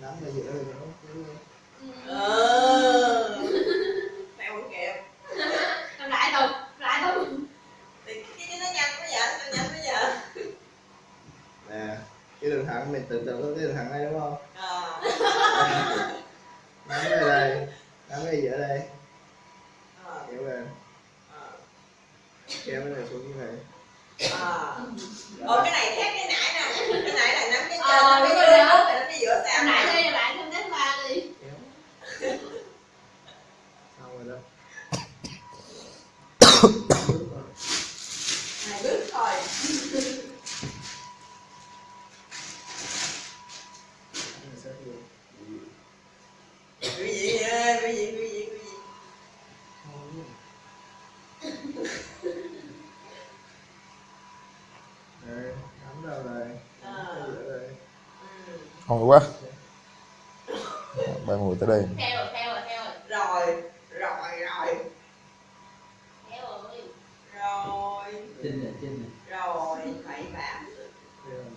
nắm ở giữa rồi nó kéo lên
ờ. <laughs> theo không kịp.
Làm lại thôi lại thôi.
Thì cái nó nhanh quá vậy sao nhanh quá vậy.
Nè cái đường thẳng mình tưởng tượng có cái đường thẳng này đúng không?
À, <laughs>
nắm cái đây nắm cái giữa đây? Kéo lên
à,
kéo cái này xuống như này
à. Ồ, cái này khác cái nãy nè. Cái nãy là nắm cái trên
Ờ,
nắm cái nắm
đó.
cái nắm cái giữa sao? Nè
đi làm lại thêm đến ba đi
kéo xong rồi đó
hai bước thôi quý vị
nắm đầu này nắm cái đây
ừ.
ngon quá. Ba người tới đây.
Theo rồi theo rồi theo rồi.
Rồi. Rồi rồi
theo rồi
rồi
Chinh này, chinh này.
rồi bảy bạc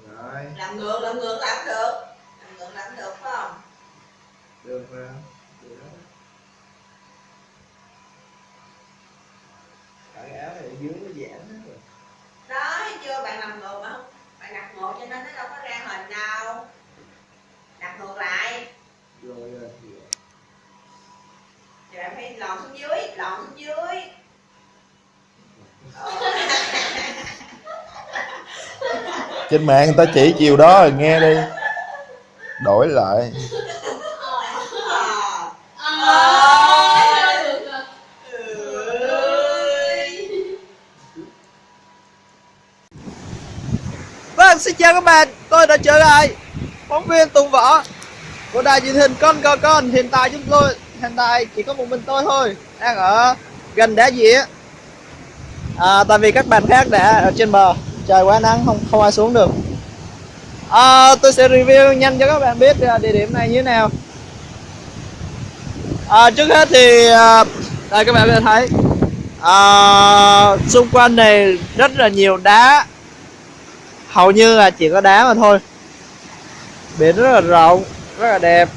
rồi
làm ngược làm ngược làm được. Làm ngược làm được phải không?
Được ra được đó Cả cái áo này dưới nó giãn hết rồi
đó thấy chưa bạn làm ngược mà không bạn đặt ngược cho nên nó đâu có ra hình đâu đặt ngược lại
rồi rồi
thì bạn phải lòn xuống dưới lòn xuống dưới Ờ
trên mạng người ta chỉ chiều đó rồi nghe đi. Đổi lại.
Vâng, xin chào các bạn, tôi đã trở lại. Phóng viên Tùng Võ Của đài truyền hình Con Cò Con. Hiện tại chúng tôi, hiện tại chỉ có một mình tôi thôi. Đang ở gần đá dĩa. À, Tại vì các bạn khác đã ở trên bờ. Trời quá nắng, không không ai xuống được. À, Tôi sẽ review nhanh cho các bạn biết à, địa điểm này như thế nào. À, Trước hết thì à, Đây các bạn có thể thấy. À, Xung quanh này rất là nhiều đá. Hầu như là chỉ có đá mà thôi. Biển rất là rộng rất là đẹp.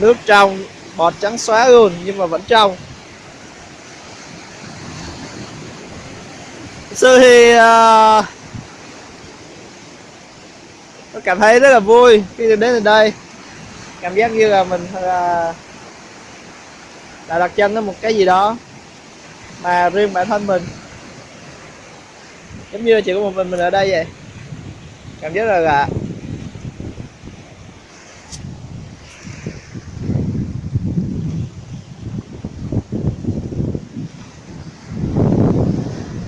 Nước trong bọt trắng xóa luôn nhưng mà vẫn trong. Sự thì uh, à. tôi cảm thấy rất là vui khi được đến từ đây. Cảm giác như là mình uh, đã đặt chân đến một cái gì đó mà riêng bản thân mình. Giống như là chỉ có một mình mình ở đây vậy. Cảm giác là lạ.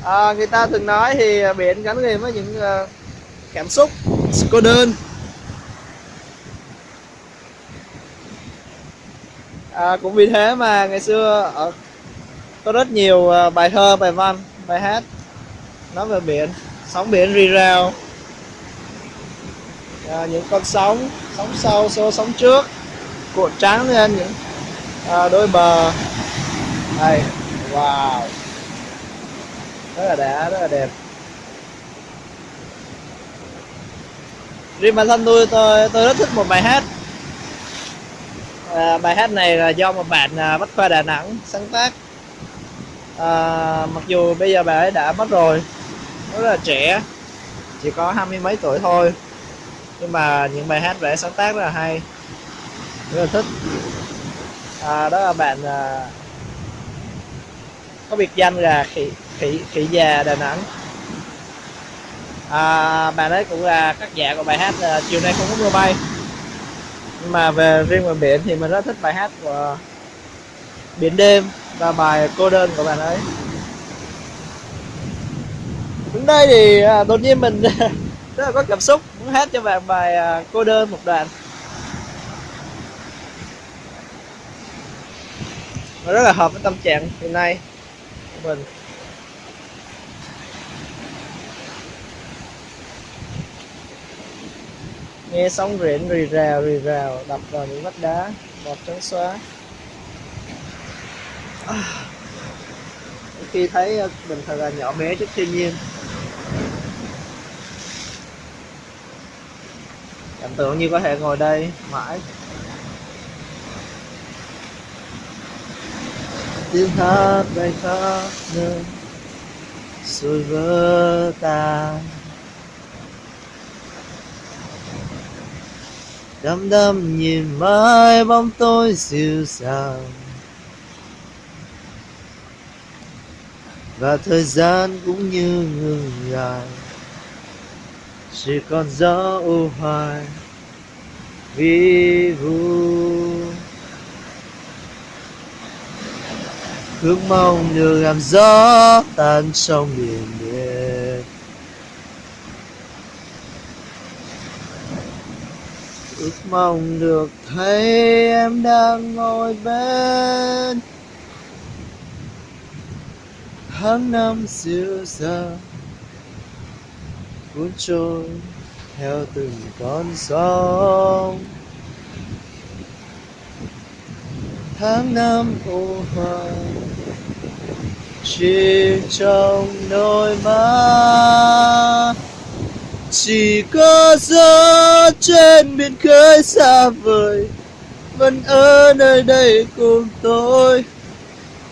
À, người ta thường nói thì à, biển gắn liền với những uh, cảm xúc. Cô đơn. À, cũng vì thế mà ngày xưa ở có rất nhiều à, bài thơ bài văn bài hát nói về biển sóng biển rì rào. À, những con sóng sóng sau xô sóng trước cuộn trắng lên những à, đôi bờ. Đây wow rất là đã rất là đẹp. Riêng bản thân tôi tôi tôi rất thích một bài hát. À, bài hát này là do một bạn à, bách khoa đà nẵng sáng tác. À, mặc dù bây giờ bà ấy đã mất rồi rất là trẻ chỉ có hai mươi mấy tuổi thôi. Nhưng mà những bài hát vẽ sáng tác rất là hay rất là thích. À, đó là bạn à, có biệt danh là khỉ khỉ khỉ già đà nẵng. À, bài ấy cũng là các giả của bài hát à, chiều nay không có mưa bay. Nhưng mà về riêng về biển thì mình rất thích bài hát của biển đêm và bài cô đơn của bạn ấy. Đứng đây thì à, đột nhiên mình <laughs> rất là có cảm xúc muốn hát cho bạn bài à, cô đơn một đoạn. Nó rất là hợp với tâm trạng hiện nay của mình. Nghe sóng biển rì rào rì rào, đập vào những vách đá, bọt trắng xóa. À. khi thấy ờ, mình thật là nhỏ bé trước thiên nhiên. Cảm tưởng như có thể ngồi đây mãi. Tiếng hát bay khắp nơi rồi vỡ tan. Đăm đăm nhìn mãi bóng tôi dịu dàng và thời gian cũng như ngừng lại chỉ còn gió u hoài, vi vu. Ước mong được làm gió tan trong biển biệt ước mong được thấy em đang ngồi bên. Tháng năm dịu dàng cuốn trôi theo từng con sóng. Tháng năm ô hoa chỉ trong đôi mắt chỉ có gió trên biển khơi xa vời, vẫn ở nơi đây cùng tôi.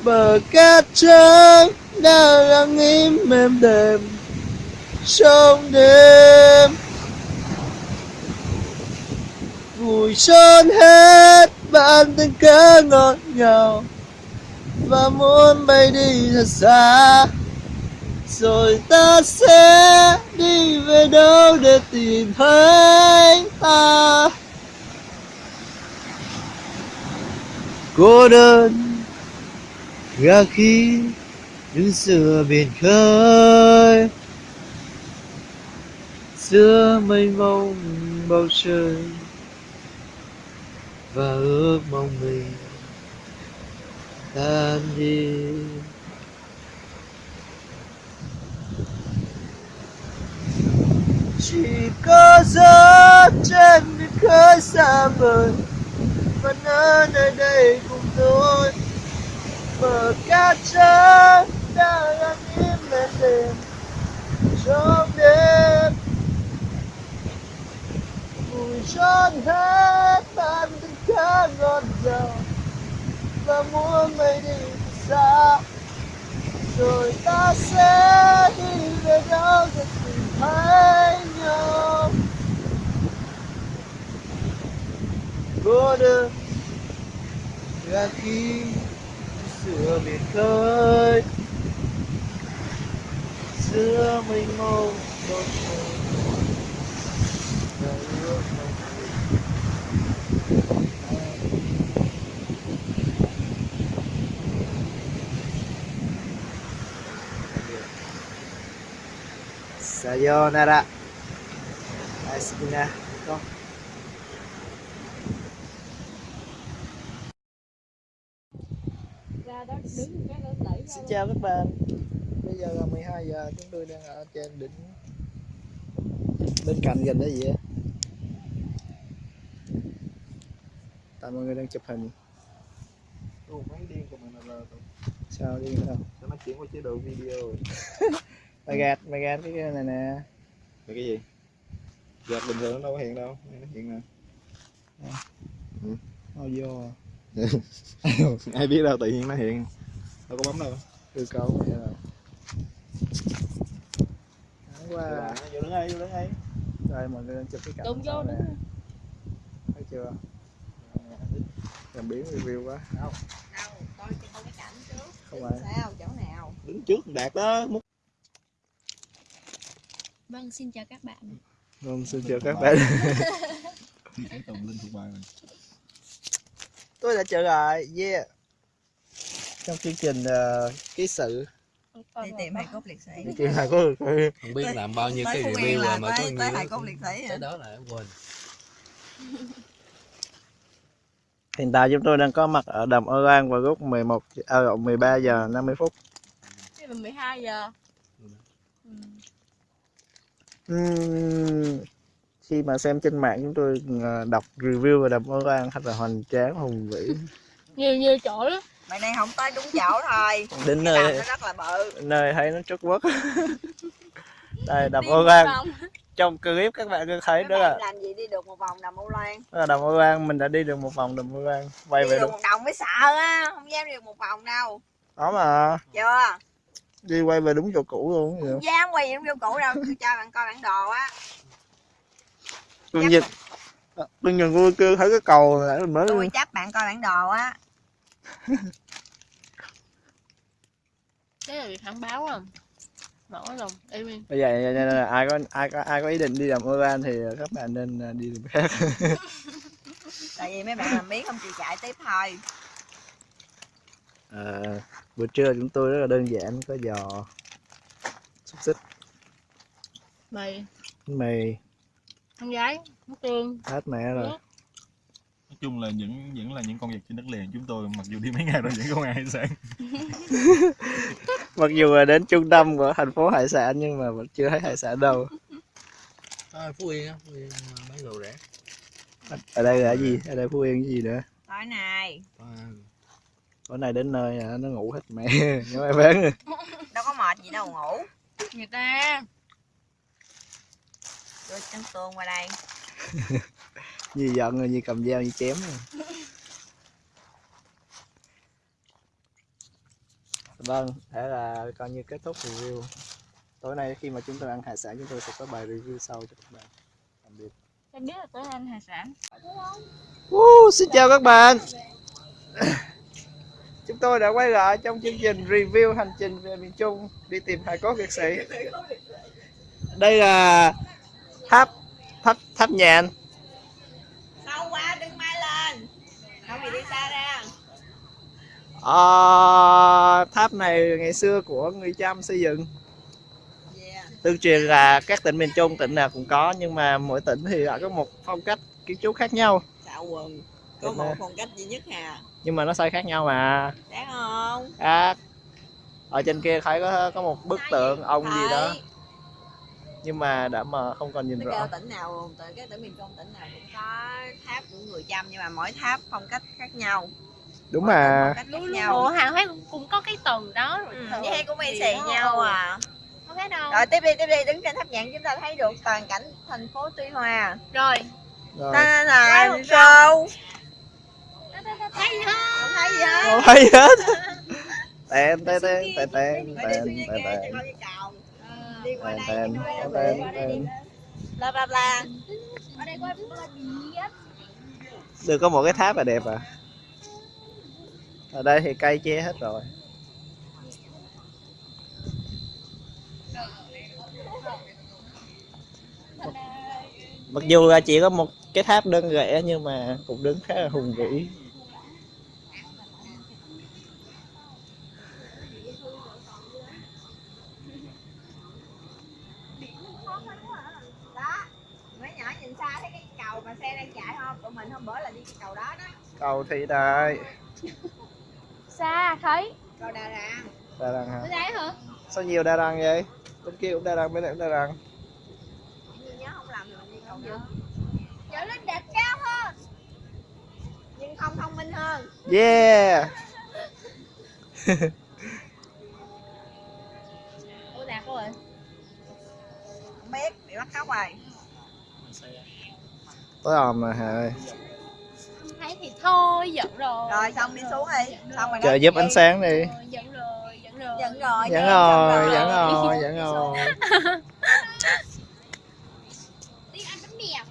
Bờ cát trắng đang lặng im êm đềm trong đêm. Vùi trốn hết bạn tình cớ ngọt ngào và muốn bay đi thật xa rồi ta sẽ đi về đâu để tìm thấy ta? Cô đơn ra khi đứng giữa biển khơi. Giữa mây mông, bầu trời, và ước mong mình tan đi. Chỉ có gió trên biển khơi xa vời. Vẫn ở nơi đây cùng tôi bờ cát trắng đã lặng im lên đêm trong đêm, mùi tròn hết tan từng khá ngọt ngào. Và muốn mây đi xa, rồi ta sẽ đi về đâu để thấy nhau cô là khi giữa biển khơi. Giữa mênh mông bầu trời và ước mong Sayonara.
Đó đứng cái nó đẩy
Xin chào các bạn. Bây giờ là 12 giờ chúng tôi đang ở trên đỉnh bên cạnh gần đây vậy. Tại mọi người đang chụp hình.
Ồ, mấy điên của mình là
Sao đi đâu?
cho nó chuyển qua chế độ video rồi. <laughs>
Mày gạt, mày gạt cái này nè.
Là cái gì? Giật bình thường nó đâu có hiện đâu, nó hiện nè.
Thôi vô. <laughs>
Ai biết đâu tự nhiên nó hiện. Đâu có bấm đâu.
Hư cấu vậy rồi. wow.
vô đứng đây vô đứng đây
Đây mọi người đang chụp cái cảnh
Đụng vô đúng
Thấy chưa? Làm biến review quá.
đâu coi cho con cái cảnh trước
Không
Đứng
phải.
sao chỗ nào
đứng trước đạt đó
Vâng, xin chào các bạn
Vâng, xin chào các bạn.
cái <laughs> tùng linh thuộc bài mình
Tôi đã trở lại. Yeah. Trong chương trình uh, ký sự
đi tìm hài cốt liệt sĩ
đi tìm hài
không biết làm bao nhiêu cái review rồi mà có
tới tới hài cốt liệt sĩ
tới đó là quên <laughs>
Hiện tại chúng tôi đang có mặt ở đầm Âu An vào lúc 11 à, 13 giờ 50 phút.
Cái là 12 giờ ừ.
Ừm, khi mà xem trên mạng chúng tôi ờ, đọc review về đầm Âu An thật là hoành tráng hùng vĩ. <laughs>
Nhiều nhiều chỗ lắm.
Mày đang không tới đúng chỗ thôi. <laughs>
Đến
cái
nơi
nó rất là bự.
Nơi thấy nó trút quất. <laughs> Đây đầm
Đi
Âu
một
An
vòng.
trong clip các bạn có thấy đó là,
làm gì đi được một vòng đầm Âu Loan?
Đó là đầm Âu An mình đã đi được một vòng đầm Âu An quay
đi
về
được. một vòng mới sợ á không dám đi được một vòng đâu.
Đó mà.
Chưa
đi quay về đúng chỗ cũ luôn vậy.
không dám quay những vô cũ đâu. Tôi cho bạn coi bản đồ á.
Tôi nhìn tôi nhìn vui kêu thấy cái cầu mình mới
tôi chấp bạn coi bản đồ á.
Cái là việc hãng báo à Mở lòng, im im
bây giờ ai có ai có ai có ý định đi đầm Âu An thì các bạn nên ờ, đi đường khác. <laughs>
Tại vì mấy bạn làm biến không chịu chạy tiếp thôi
À, bữa trưa chúng tôi rất là đơn giản có giò xúc xích
Mày,
mì.
Con gái, nước tương
hết mẹ rồi.
Nói chung là những vẫn là những con vật trên đất liền chúng tôi mặc dù đi mấy ngày rồi vẫn không ăn hải sản. <laughs>
Mặc dù là đến trung tâm của thành phố hải sản nhưng mà vẫn chưa thấy hải sản đâu.
À, phú yên á phú yên mà mấy đồ rẻ.
Ở đây là gì? Ở đây phú yên cái gì nữa?
Tối nay
à,
tối nay đến nơi à, nó ngủ hết mẹ. <laughs> Nhưng mà bán rồi.
đâu có mệt gì đâu ngủ.
Người ta?
Đưa trứng tương qua đây. <laughs>
Như giận rồi như cầm dao như chém rồi. vâng thế là coi như kết thúc review. Tối nay khi mà chúng tôi ăn hải sản chúng tôi sẽ có bài review sau cho các bạn. Tạm biệt.
Em biết là tới ăn hải sản.
Woo, xin chào các bạn Chúng tôi đã quay lại trong chương trình review hành trình về miền Trung đi tìm hài cốt liệt sĩ. Đây là tháp tháp tháp nhạn.
Sâu quá đừng mai lên. Không thì đi xa ra.
Ờ, tháp này ngày xưa của người Chăm xây dựng. Tương truyền là các tỉnh miền Trung tỉnh nào cũng có nhưng mà mỗi tỉnh thì lại có một phong cách kiến trúc khác nhau.
Xạo quần có
Đúng
một phong cách duy nhất hà.
Nhưng mà nó xây khác nhau mà.
Đáng không?
À, ở trên kia thấy có có một bức tượng ông gì đó. nhưng mà đã mà không còn nhìn rõ.
tỉnh nào từ cái tỉnh miền Trung tỉnh nào cũng có tháp của người Chăm nhưng mà mỗi tháp phong cách khác nhau.
Đúng
Mỗi
mà.
Ủa
nhau.
hàng hóa cũng có cái tầng đó rồi.
Ừ, hay của mày
thì
xì nhau à.
Không thấy đâu.
Rồi tiếp đi tiếp đi đứng trên tháp nhạn chúng ta thấy được toàn cảnh thành phố Tuy Hòa.
Rồi.
Rồi.
Ta là show
Thấy hả?
không thấy gì hết.
Không thấy hết. tên tên tên tên tên tên tên tên.
đi qua đây
tên tên
bla bla bla.
Ở đây á
được có một cái tháp là đẹp à. Ở đây thì cây che hết rồi. Mặc dù là chỉ có một cái tháp đơn lẻ nhưng mà cũng đứng khá là hùng vĩ
đó mấy nhỏ nhìn xa thấy cái cầu mà xe đang chạy không tụi mình hôm bữa là đi cái cầu đó đó.
Cầu thị đại
Xa thấy.
Cầu đà ràng.
Đa đăng hả?
Hả?
sao nhiều đa đăng vậy? Bên kia cũng đa đăng bên này cũng đa đăng
như nhớ không làm thì mình đi cầu đó
Trở lên đẹp cao hơn.
Nhưng không thông minh hơn.
Yeah. <laughs>
Ủa đạt rồi
không biết bị bắt cóc rồi.
Tối òm mà hà ơi?
Không thì thôi giận rồi.
Rồi xong đi xuống đi. Xong rồi
chờ giúp ánh sáng đi.
Giận rồi giận rồi
giận rồi.
Giận
rồi giận
rồi
đi
ăn bánh mèo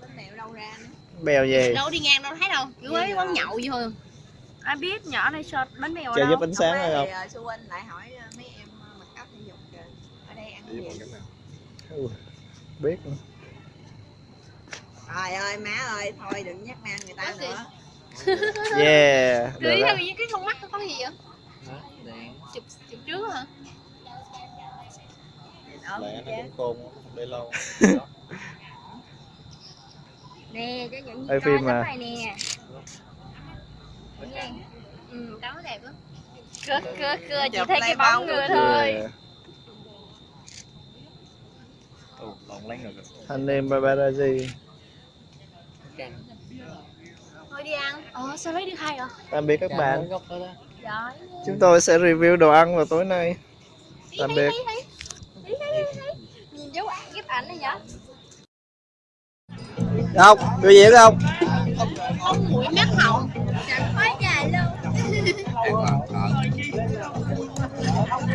bánh mèo đâu ra bèo gì?
Đâu đi ngang đâu thấy đâu? Cứ ấy quán nhậu vậy
ai biết nhỏ này shot bánh mèo
chờ giúp ánh sáng rồi không?
Ờ, xu huynh lại hỏi ờ, mấy em ờ, mặc áo thể dục ở đây ăn gì?
biết nữa
trời ơi má ơi thôi đừng nhắc nam người ta
gì?
nữa. <laughs>
Yeah.
Cứ
được
những cái con mắt nó có gì vậy? Chụp chụp trước hả?
Lẽ nó cũng khôn không để lâu. <laughs>
Nè cho những gì
phim
coi
mà.
này nè.
Ừ đó đẹp lắm.
Cưa cưa cưa chỉ thấy cái bóng người thôi.
Yeah.
Ồ, lộn lánh rồi
anh em paparazzi
thôi đi ăn. Ờ sao lấy được hai rồi
tạm biệt các bạn. chúng tôi sẽ review đồ ăn vào tối nay. Tạm biệt.
nhìn dấu ảnh ghép ảnh này nhá
không biểu diễn không?
Không mũi mắt họng
quá dài luôn.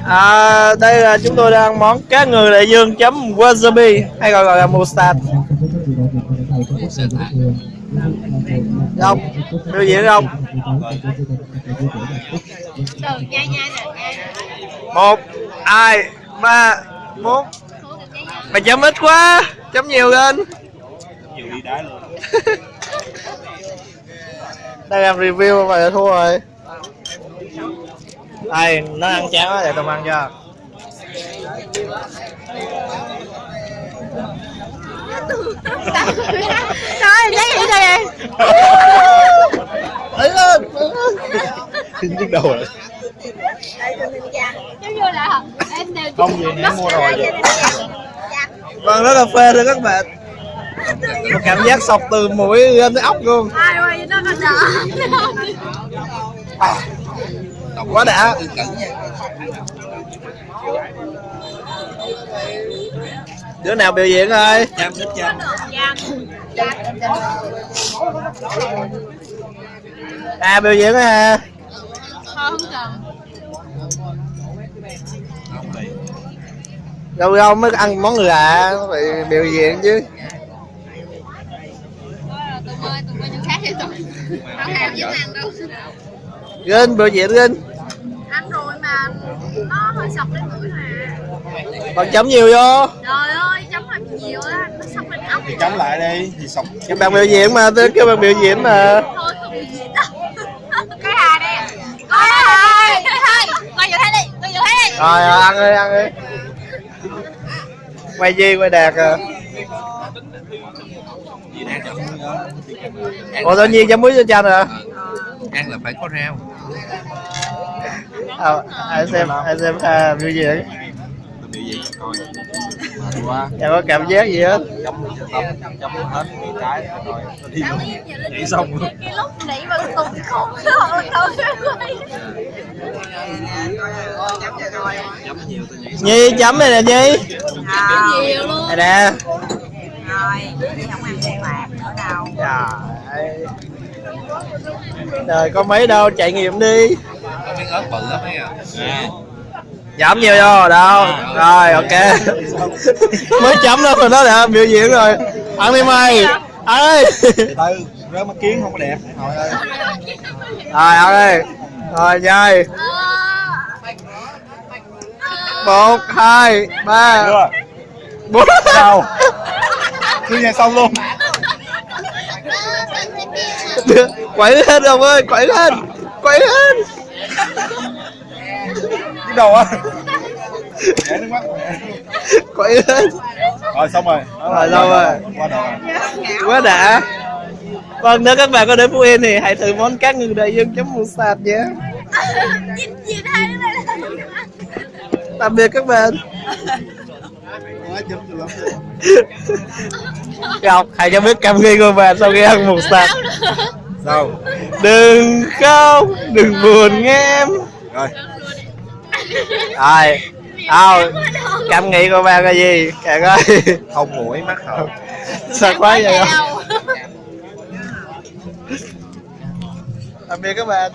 À, đây là chúng tôi đang ăn món cá ngừ đại dương chấm wasabi hay gọi gọi là mustard không gì diễn không một, hai, ba, bốn. Mày chấm ít quá, chấm nhiều lên. <laughs> Đang làm review mà thua rồi. Ai nó ăn chán quá để tao ăn cho
nói lấy gì đây
ấy lên. Nhức đầu rồi.
Giống như là em đều
Không gì nè, mua rồi vậy.
Vâng đó cà phê thôi các bạn. Một cảm giác sọc từ mũi lên tới ốc luôn.
Ai ơi nó còn đỡ
quá đã đứa nào biểu diễn thôi
Chăm thích chăm
à biểu diễn ha.
Thôi không cần
đâu đâu mới ăn món lạ phải biểu diễn chứ.
Tụi ơi tụi ơi những khác tụi đâu ham với ăn đâu
Gân biểu diễn Gân
ăn rồi mà nó hơi sọc lên mũi mà
còn chấm nhiều vô.
Trời ơi chấm hơi nhiều á nó sọc lên ốc
Thì chấm lại đi Thì sống
các bạn biểu diễn mà tôi kêu bạn biểu diễn mà.
Thôi không bị gì đâu. Cái hà đây coi hai
thôi coi vô thấy đi coi vô thấy đi.
Rồi rồi, ăn đi ăn đi. Quay gì quay đạt à. Ủa tự nhiên chấm muối cho chanh hả?
Ăn là phải có rau.
À, ai xem ai xem à, biểu diễn
Biểu diễn coi Mà qua
chẳng có cảm giác gì hết?
Chấm tấm Chấm hết Bị trái rồi đi luôn. Nhảy xong luôn.
cái lúc nãy mà
chấm
Chấm nhiều tôi nhảy
nhi chấm này nè nhi.
Không,
nhiều luôn
này nè.
Rồi đi không ăn đen lạc nữa đâu
trời đời có mấy đâu trải nghiệm đi.
Có miếng ớt bự lắm ấy à
chấm nhiều vô đâu? Rồi ok. <laughs> mới chấm đó rồi đó đã biểu diễn rồi. Ăn đi mày. Đi.
Từ từ Rớt mắt kiến không có đẹp. Hỏi ơi.
Rồi ăn đi. Rồi chơi một hai ba. Bốn.
Sao Cứ nghe xong luôn.
Quẩy lên ông ơi quẩy lên. Quẩy lên
Cái đầu á
quẩy lên
Rồi xong rồi.
Rồi, xong rồi. Quá đã. Vâng nếu các bạn có đến phú yên thì hãy thử món cá ngừ đại dương chấm mù sạt nhé. Tạm biệt các bạn. Ngọc hãy cho biết cảm nghĩ của bạn sau khi ăn mù sạt.
Sao?
Đừng khóc đừng buồn nghe em.
Rồi
rồi. Đâu, cảm nghĩ của bạn là gì kệ coi.
Không mũi mắt hậu
sao quá vậy không? tạm biệt các bạn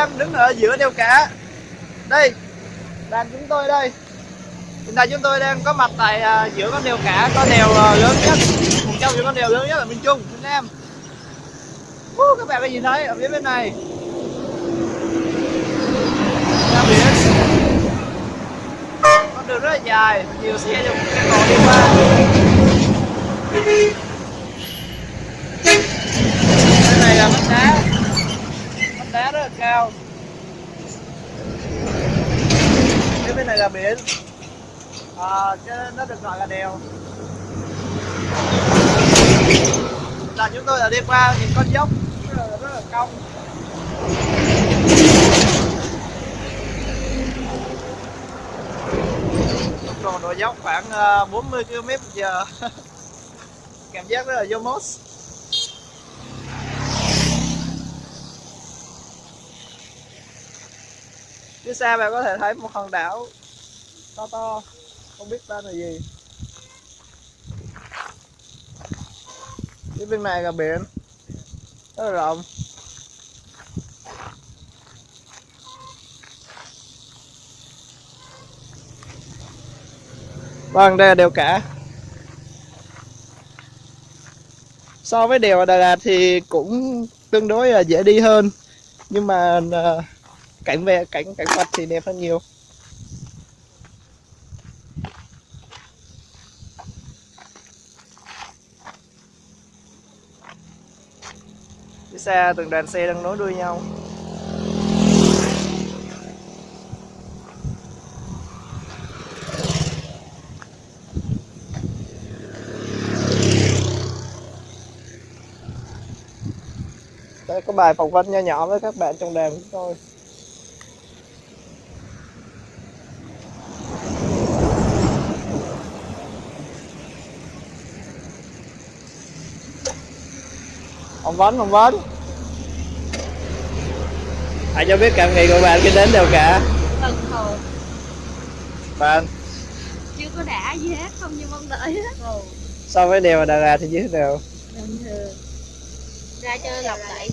đang đứng ở giữa đèo cả. Đây Đoàn chúng tôi đây. Hiện tại chúng tôi đang có mặt tại uh, giữa con đèo cả Con đèo uh, lớn nhất Một trong những con đèo lớn nhất ở miền Trung, miền Nam uh, Các bạn có nhìn thấy ở phía bên này. Ra biển Con đường rất là dài Nhiều xe dùng xe cộ đi qua. Cái này là vách đá giá rất là cao. Cái bên này là biển. À, cho nó được gọi là đèo. Là chúng tôi đã đi qua những con dốc rất là, rất là cong. Tốc độ độ dốc khoảng 40 km h cảm giác rất là vô mốt. Phía xa bạn có thể thấy một hòn đảo to to, không biết tên là gì. Phía bên này là biển. Rất là rộng. Vâng đây là đèo cả. So với đèo ở Đà Lạt thì cũng tương đối là dễ đi hơn. Nhưng mà ờ, cánh về, cánh cánh mặt thì đẹp hơn nhiều. Phía xa từng đoàn xe đang nối đuôi nhau. Đây có bài phỏng vấn nho nhỏ với các bạn trong đàn chúng tôi. Phỏng vấn phỏng vấn hãy cho biết cảm nghĩ của bạn khi đến đèo cả?
Thần hồn
bạn.
Chưa có đã gì hết Không như mong đợi hết.
So với đèo ở Đà Lạt thì như thế nào?
Bình thường. Ra chơi lọc lại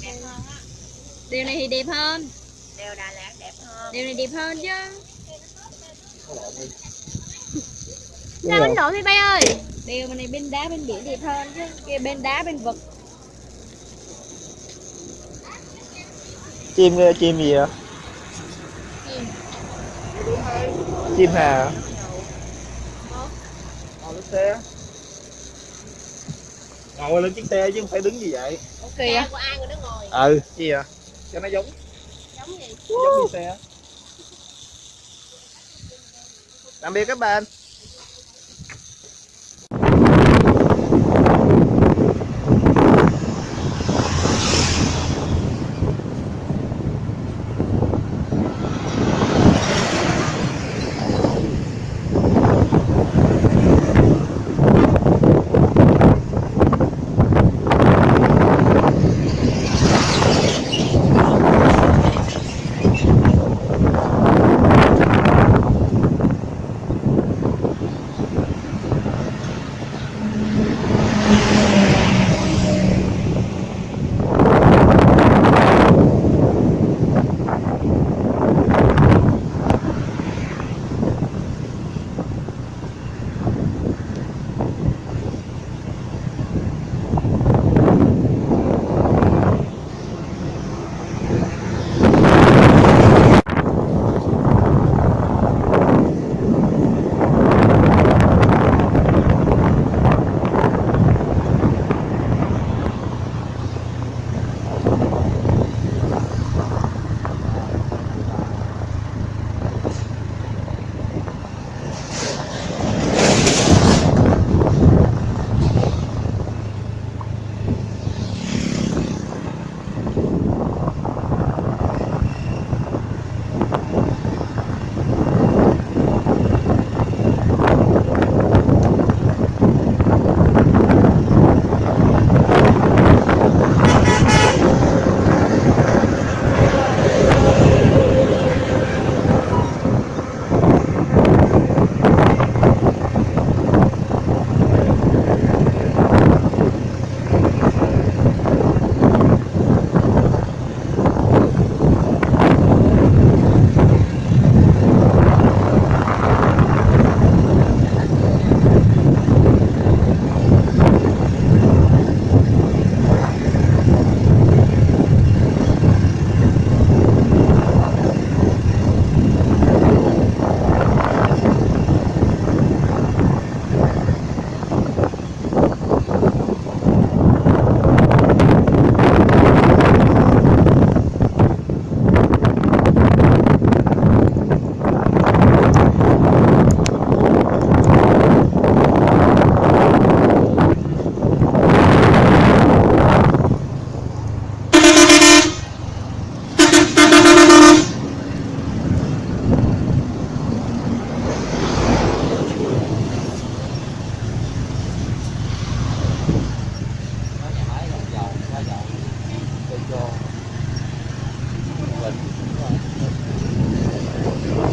Điều này thì đẹp hơn.
Đèo Đà Lạt đẹp hơn.
Điều này đẹp hơn chứ. Sao bánh độ thế bay ơi. Điều này bên đá bên biển đẹp hơn chứ. Kia bên đá bên vực
chim chim gì vậy? Chim. Hà. Ngồi lên xe. Ngồi lên chiếc xe chứ không phải đứng như vậy.
Ok
Xe
á
của ai người đó ngồi?
Ừ. Gì à cho nó giống.
Giống gì?
Giống như xe. Tạm biệt các bạn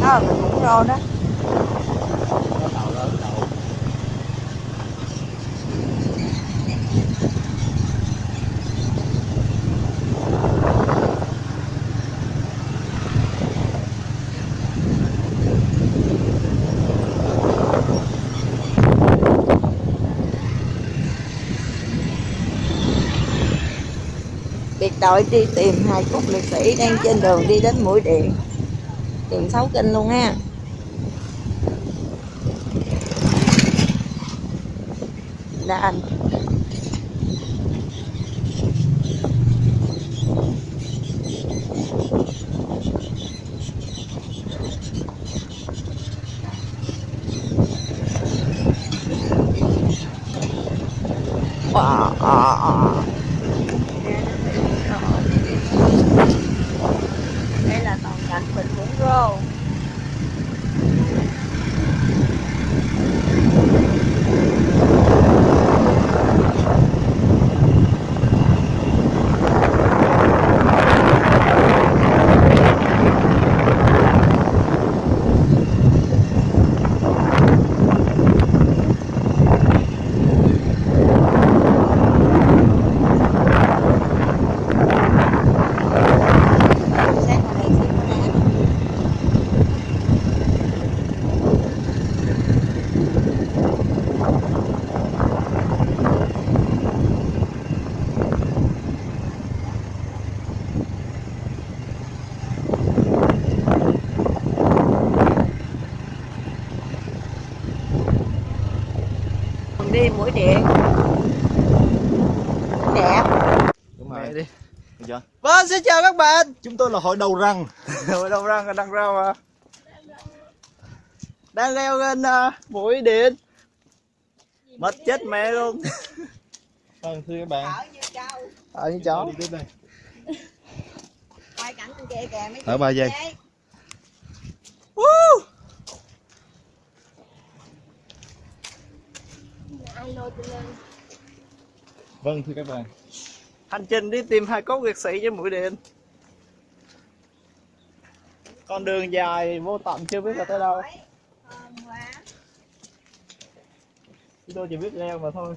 đó là mình cũng rô đó. Biệt đội đi tìm hai cốt liệt sĩ đang trên đường đi đến mũi điện đường sáu kinh luôn ha. Đã anh Wow. đây là toàn cảnh bình vũng rô Sáng hôm nay xíu nữa nè. Mình đi mũi điện đẹp
đúng
mẹ
rồi
đi
được chưa
vâng xin chào các bạn.
Chúng tôi là hội đầu răng. <laughs>
Hồi đầu răng đang rau à đang leo lên uh, mũi điện mất chết mẹ luôn. <laughs>
Vâng thưa các bạn.
Ở như trâu.
Ở như chó.
Đi tiếp đây. <laughs>
Quay cảnh bên kia kìa mấy
Thở ba giây.
chị.
vâng thưa các bạn.
Hành trình đi tìm hai cốt liệt sĩ trên mũi điện con đường dài vô tận chưa biết là tới đâu. Chúng tôi chỉ biết leo mà thôi.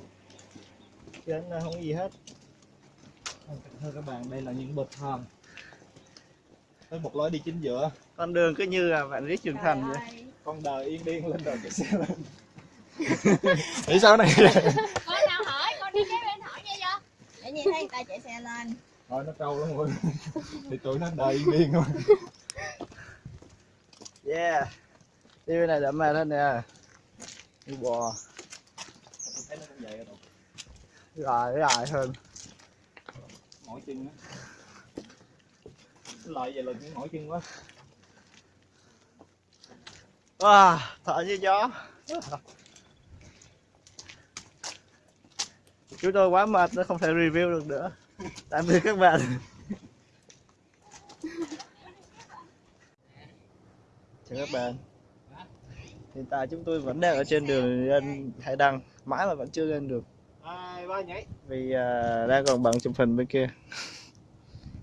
Chứ anh không có gì hết.
Vâng, thưa các bạn đây là những bậc thang. Với một lối đi chính giữa.
Con đường cứ như là bạn viết trưởng thành vậy.
con đời yên điên lên rồi cái xe lên. <laughs> Nghĩ sao này? <laughs>
Con nào hỏi, con đi kế bên hỏi nghe chưa?
để nhìn thấy người ta chạy xe lên.
Thôi nó trâu lắm rồi <laughs> thì tụi nó đời yên điên thôi
yeah. Đi bên này đậm mệt hơn nè. Đi bò.
Rồi
dài hơn.
Mỏi chân á lại vậy là cũng mỏi chân quá.
Wow, thở như gió. Chúng tôi quá mệt nó không thể review được nữa. Tạm biệt các bạn chào các bạn. Hiện tại chúng tôi vẫn đang ở trên đường lên hải đăng mãi mà vẫn chưa lên được. Vì à, đang còn bận chụp hình bên kia.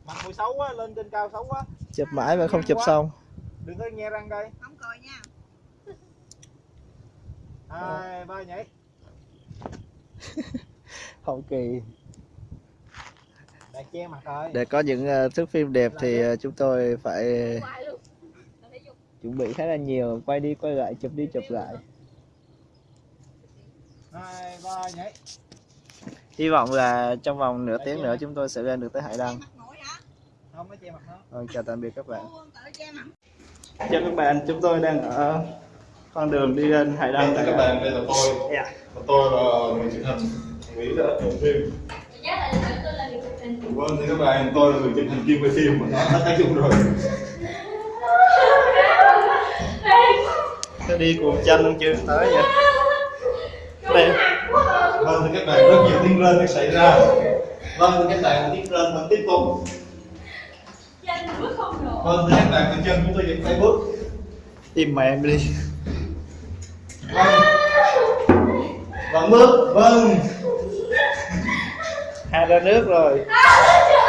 Mặt mùi xấu quá lên trên cao xấu quá.
Chụp mãi mà không chụp xong.
Đừng có nghe răng đây.
Không cười nha.
Hai ba nhảy. <laughs>
Hậu kỳ.
Đang che mặt rồi
để có những uh, thước phim đẹp thì ờ, chúng tôi phải
Hoài luôn. Tập thể dục.
Chuẩn bị khá là nhiều quay đi quay lại chụp đi chụp lại.
Hai ba nhảy
hy vọng là trong vòng nửa tiếng nữa chúng tôi sẽ lên được tới hải đăng. Vâng chào tạm biệt các bạn. Chào các bạn chúng tôi đang ở con đường đi lên hải đăng.
Các bạn đây là tôi.
Dạ.
và tôi là người chụp hình nghĩ là chụp phim vâng thì các bạn tôi là người chụp hình chuyên quay phim mà nó đã tác dụng rồi <laughs>
nó đi cùng chân luôn chưa? Tới vậy. Đây
vâng thì các bạn rất nhiều tiếng rên đã xảy ra. Vâng thì các bạn tiếng rên vẫn tiếp tục.
Chân bước không nổi
vâng thì các bạn bàn chân chúng tôi vẫn phải bước.
Im mẹ em đi.
Vâng vẫn bước. Vâng.
Hai ra nước rồi.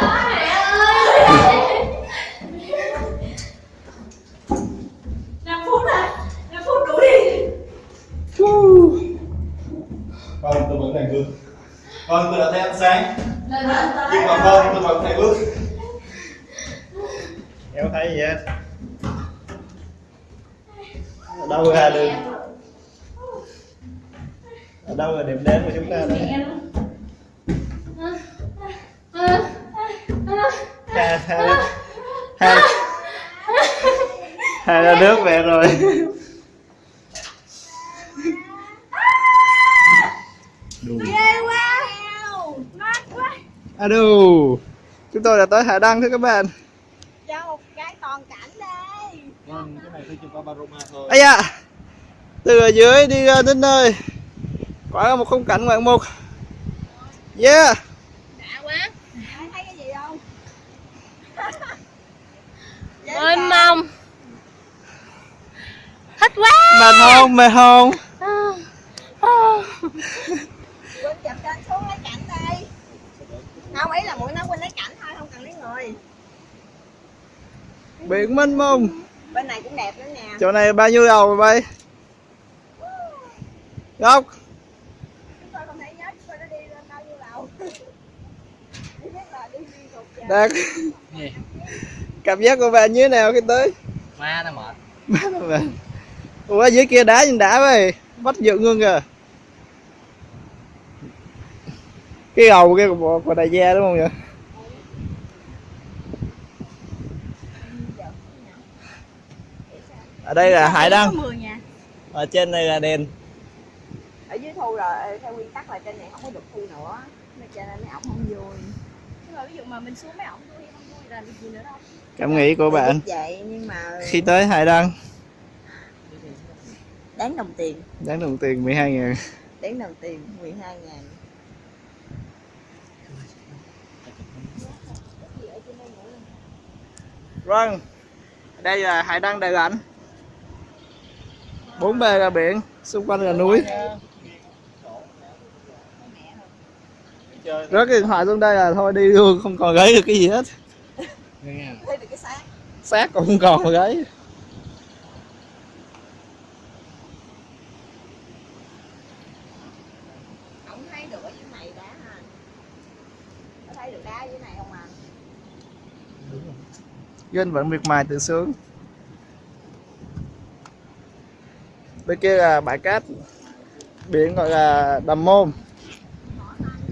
Nằm
vâng tôi đã thấy ánh sáng. Nhưng mà vâng tôi vẫn phải bước.
Em thấy gì hết? Ở đâu ra được? ở đâu là điểm đến của chúng ta đây? Hai hai hai hai ra nước về rồi <laughs> Đù. À đù. Chúng tôi đã tới Hải Đăng thưa các bạn.
Cho một cái toàn cảnh đây
vâng cái này tôi chụp qua Baroma thôi.
Ây da. Từ ở dưới đi ra đến nơi. Quả là một khung cảnh ngoạn mục. Yeah.
Đã quá. Thấy cái gì không? <laughs>
Mênh mông thích quá.
Mệt không? Mệt không?
quên chụp cho anh xuống lấy cảnh đây không ý là mũi nói quên lấy cảnh thôi không cần lấy người.
Biển mênh mông.
Bên này cũng đẹp nữa nè.
Chỗ này bao nhiêu đầu rồi bay? Góc.
Chúng tôi không thể nhớ chúng tôi đã đi lên bao nhiêu lầu Chỉ <laughs> biết là đi liên tục vậy.
Đạt. Cảm giác của bạn như thế nào khi tới?
má nó mệt.
Má nó bạn Ủa dưới kia đá nhìn đã vậy. Bắt dựng luôn kìa Cái gầu kia của, đại gia đúng không vậy? Ở đây là Hải Đăng. Ở trên này là đền
ở dưới thu rồi theo quy tắc là trên này không có được thu nữa. Nên cho nên mấy ổng không vui. Mà ví dụ mà mình xuống mấy ổng vui không vui là được gì nữa đâu.
Cảm nghĩ của bạn.
vậy nhưng mà
khi tới Hải Đăng.
Đáng đồng tiền.
Đáng đồng tiền 12 ngàn.
Đáng đồng tiền 12 ngàn
Vâng. Đây là Hải Đăng Đại Lãnh Bốn bề là biển Xung quanh là núi. Rớt cái điện thoại xuống đây là thôi đi luôn Không còn gáy được cái gì hết.
Thấy được cái xác.
Xác cũng không còn mà gáy
ổng thấy được ở dưới này đá ha có thấy được đá ở dưới này không à
Duyên vẫn miệt mài tự sướng. Bên kia là bãi cát. Biển gọi là Đầm Môn.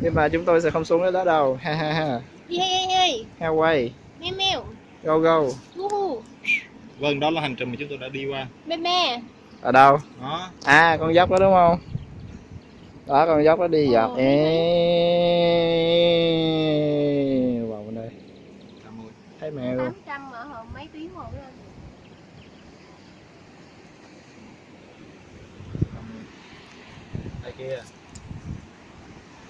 Nhưng mà chúng tôi sẽ không xuống đến đó đâu. Ha ha ha. Hawaii.
Mèo mèo
Go go.
Woohoo.
Vâng đó là hành trình mà chúng tôi đã đi qua.
Mê mê
Ở đâu?
đó.
À con dốc đó đúng không? Đó con dốc đó đi dọc.
Ờ.
Ê. Vào bên đây. Thấy mèo
800 mà hồi mấy tiếng rồi lên
đây kia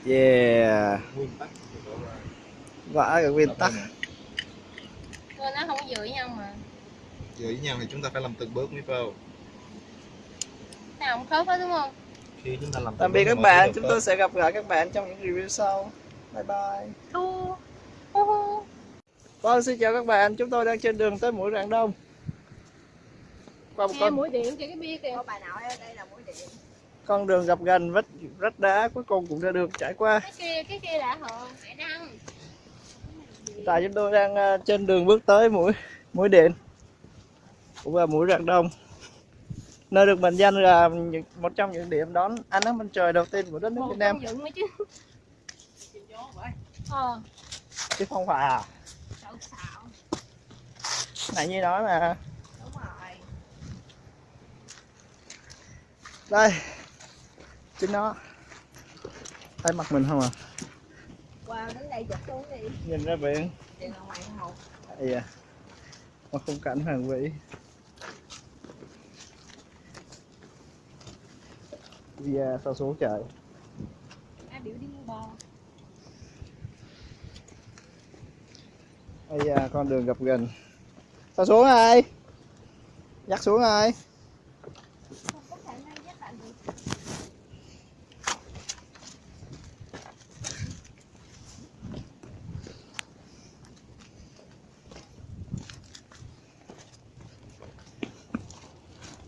Yeah.
Nguyên tắc của tổ là
Vả cái nguyên tắc.
Rồi nó không có giữ nhau mà.
Với nhau thì chúng ta phải làm từng bước mới vào
Nào không khớp hết đúng không?
khi chúng ta làm
Tạm biệt các bạn Chúng tôi sẽ gặp lại các bạn trong những review sau. Bye bye.
Thu.
Vâng xin chào các bạn. Chúng tôi đang trên đường tới mũi Rạng Đông. Qua một
Nghe
con
mũi điện kìa cái bia kìa.
Có bà nội ở đây là mũi điện
con đường gập ghềnh vách rách đá cuối cùng cũng đã được trải qua.
Cái kia, cái kia đã hờ Hải đăng
tại chúng tôi đang ờ, trên đường bước tới mũi mũi điện cũng là mũi rạng đông. Nơi được mệnh danh là một trong những điểm đón ánh nắng mặt trời đầu tiên của đất nước Việt Nam.
Ờ.
Chứ không phải à? Này như nói mà. Đây chính nó. Thấy mặt mình không à?
Qua đến đây chụp xuống đi.
Nhìn ra biển.
Điện ở ngoài một
Ây da. Một khung cảnh hoàng vĩ Via sao xuống trời?
Ai biểu đi mua bò?
Ây da con đường gập ghềnh sao xuống ai? Dắt xuống ai
Không có khả năng dắt bạn được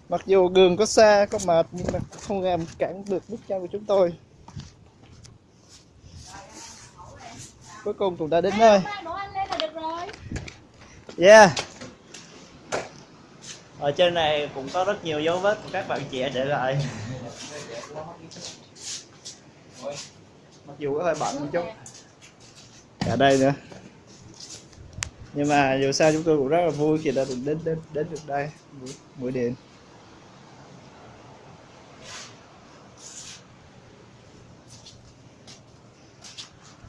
mặc dù đường có xa có mệt nhưng mà không làm cản được bước chân của chúng tôi cuối cùng cũng đã đến nơi
Ba đồ ăn lên là được rồi
Yeah. Ở trên này cũng có rất nhiều dấu vết của các bạn trẻ để lại. Mặc dù có hơi bận một chút. Cả đây nữa. Nhưng mà dù sao chúng tôi cũng rất là vui khi đã được đến đến đến được đây buổi, buổi điện.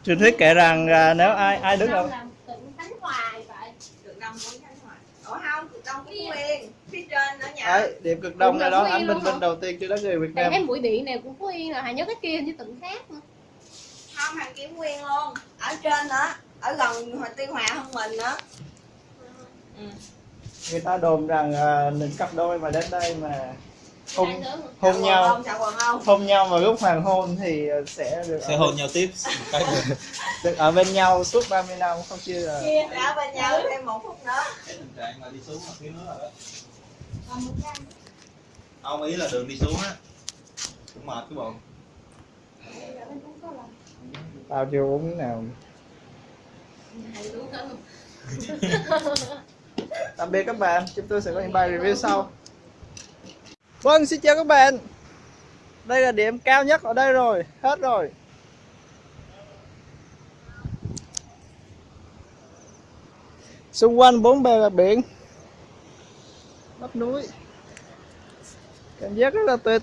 Truyền thuyết kể rằng à, nếu ai ai đứng ở
tỉnh tánh hoài vậy.
Cực đông của Khánh Hòa ủa không cực đông của phía trên nữa nhỉ
Đấy, điểm cực đông
là
đó
Yên
bình
luôn
minh
hả?
đầu tiên trên đất người Việt Nam.
em mũi điện này cũng Phú Yên rồi, Hà nhớ cái kia như tỉnh khác nữa.
Không hàng kiếm nguyên luôn. Ở trên nữa ở gần Hòa Tuy Hòa hơn mình nữa
người ta đồn rằng à, những cặp đôi mà đến đây mà hôn hôn nhau.
Không không
hôn nhau vào lúc hoàng hôn thì sẽ được
sẽ hôn nhau tiếp. Cái <laughs>
được ở bên nhau suốt 30 năm không chia là
chia ở bên nhau thêm một phút nữa.
Tình trạng là đi xuống mà phía nước rồi đó
Còn một trăm.
ông ý là đường đi xuống á. Cũng mệt cái bọn
tao chưa uống nào?
Không?
tạm biệt các bạn. Chúng tôi sẽ có những bài review sau vâng xin chào các bạn. Đây là điểm cao nhất ở đây rồi. Hết rồi. Xung quanh bốn bề là biển. Bắp núi. Cảm giác rất là tuyệt.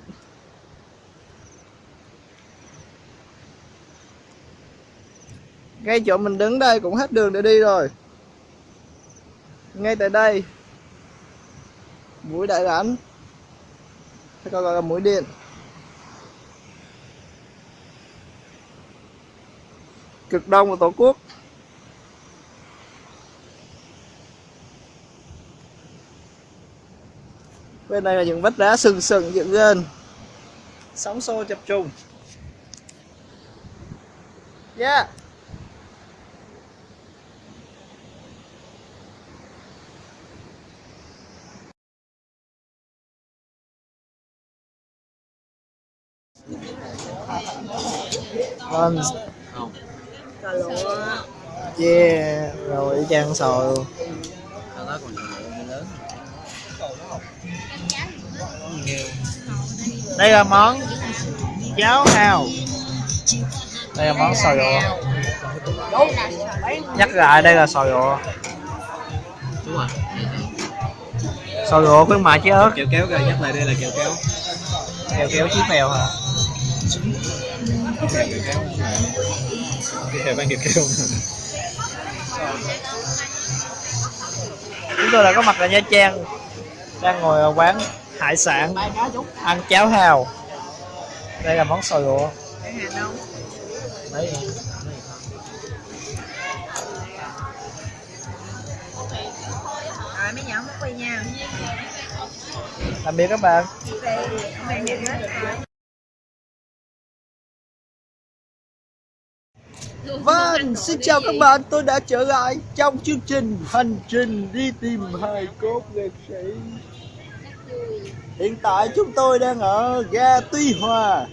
Ngay chỗ mình đứng đây cũng hết đường để đi rồi. Ngay tại đây. Mũi đại rãnh hay còn gọi là mũi điện. Cực đông của tổ quốc. Bên này là những vách đá sừng sừng dựng lên sóng xô chập trùng. Yeah. Vâng,
cà lụa
yeah, rồi y chang sò luôn.
Ở đó còn nhiều lớn
Đây là món cháo hào. Đây là món sò rụa Nhắc lại đây là sò rụa
Đúng rồi
Sò rụa khuyến mại chứ ớt.
Kẹo kéo ra nhắc lại đây là kẹo kéo.
Kéo kéo chí mèo hả?
Heo bán kẹo kéo
Chúng tôi đã có mặt ở Nha Trang Đang ngồi ở quán hải sản Ăn cháo hào. Đây là món sò
đâu
Đấy.
Rồi mấy nhỏ mất quay nha.
Tạm biệt các bạn Vâng, xin chào các bạn, tôi đã trở lại trong chương trình Hành trình đi tìm hài cốt liệt sĩ. Hiện tại chúng tôi đang ở ga Tuy Hòa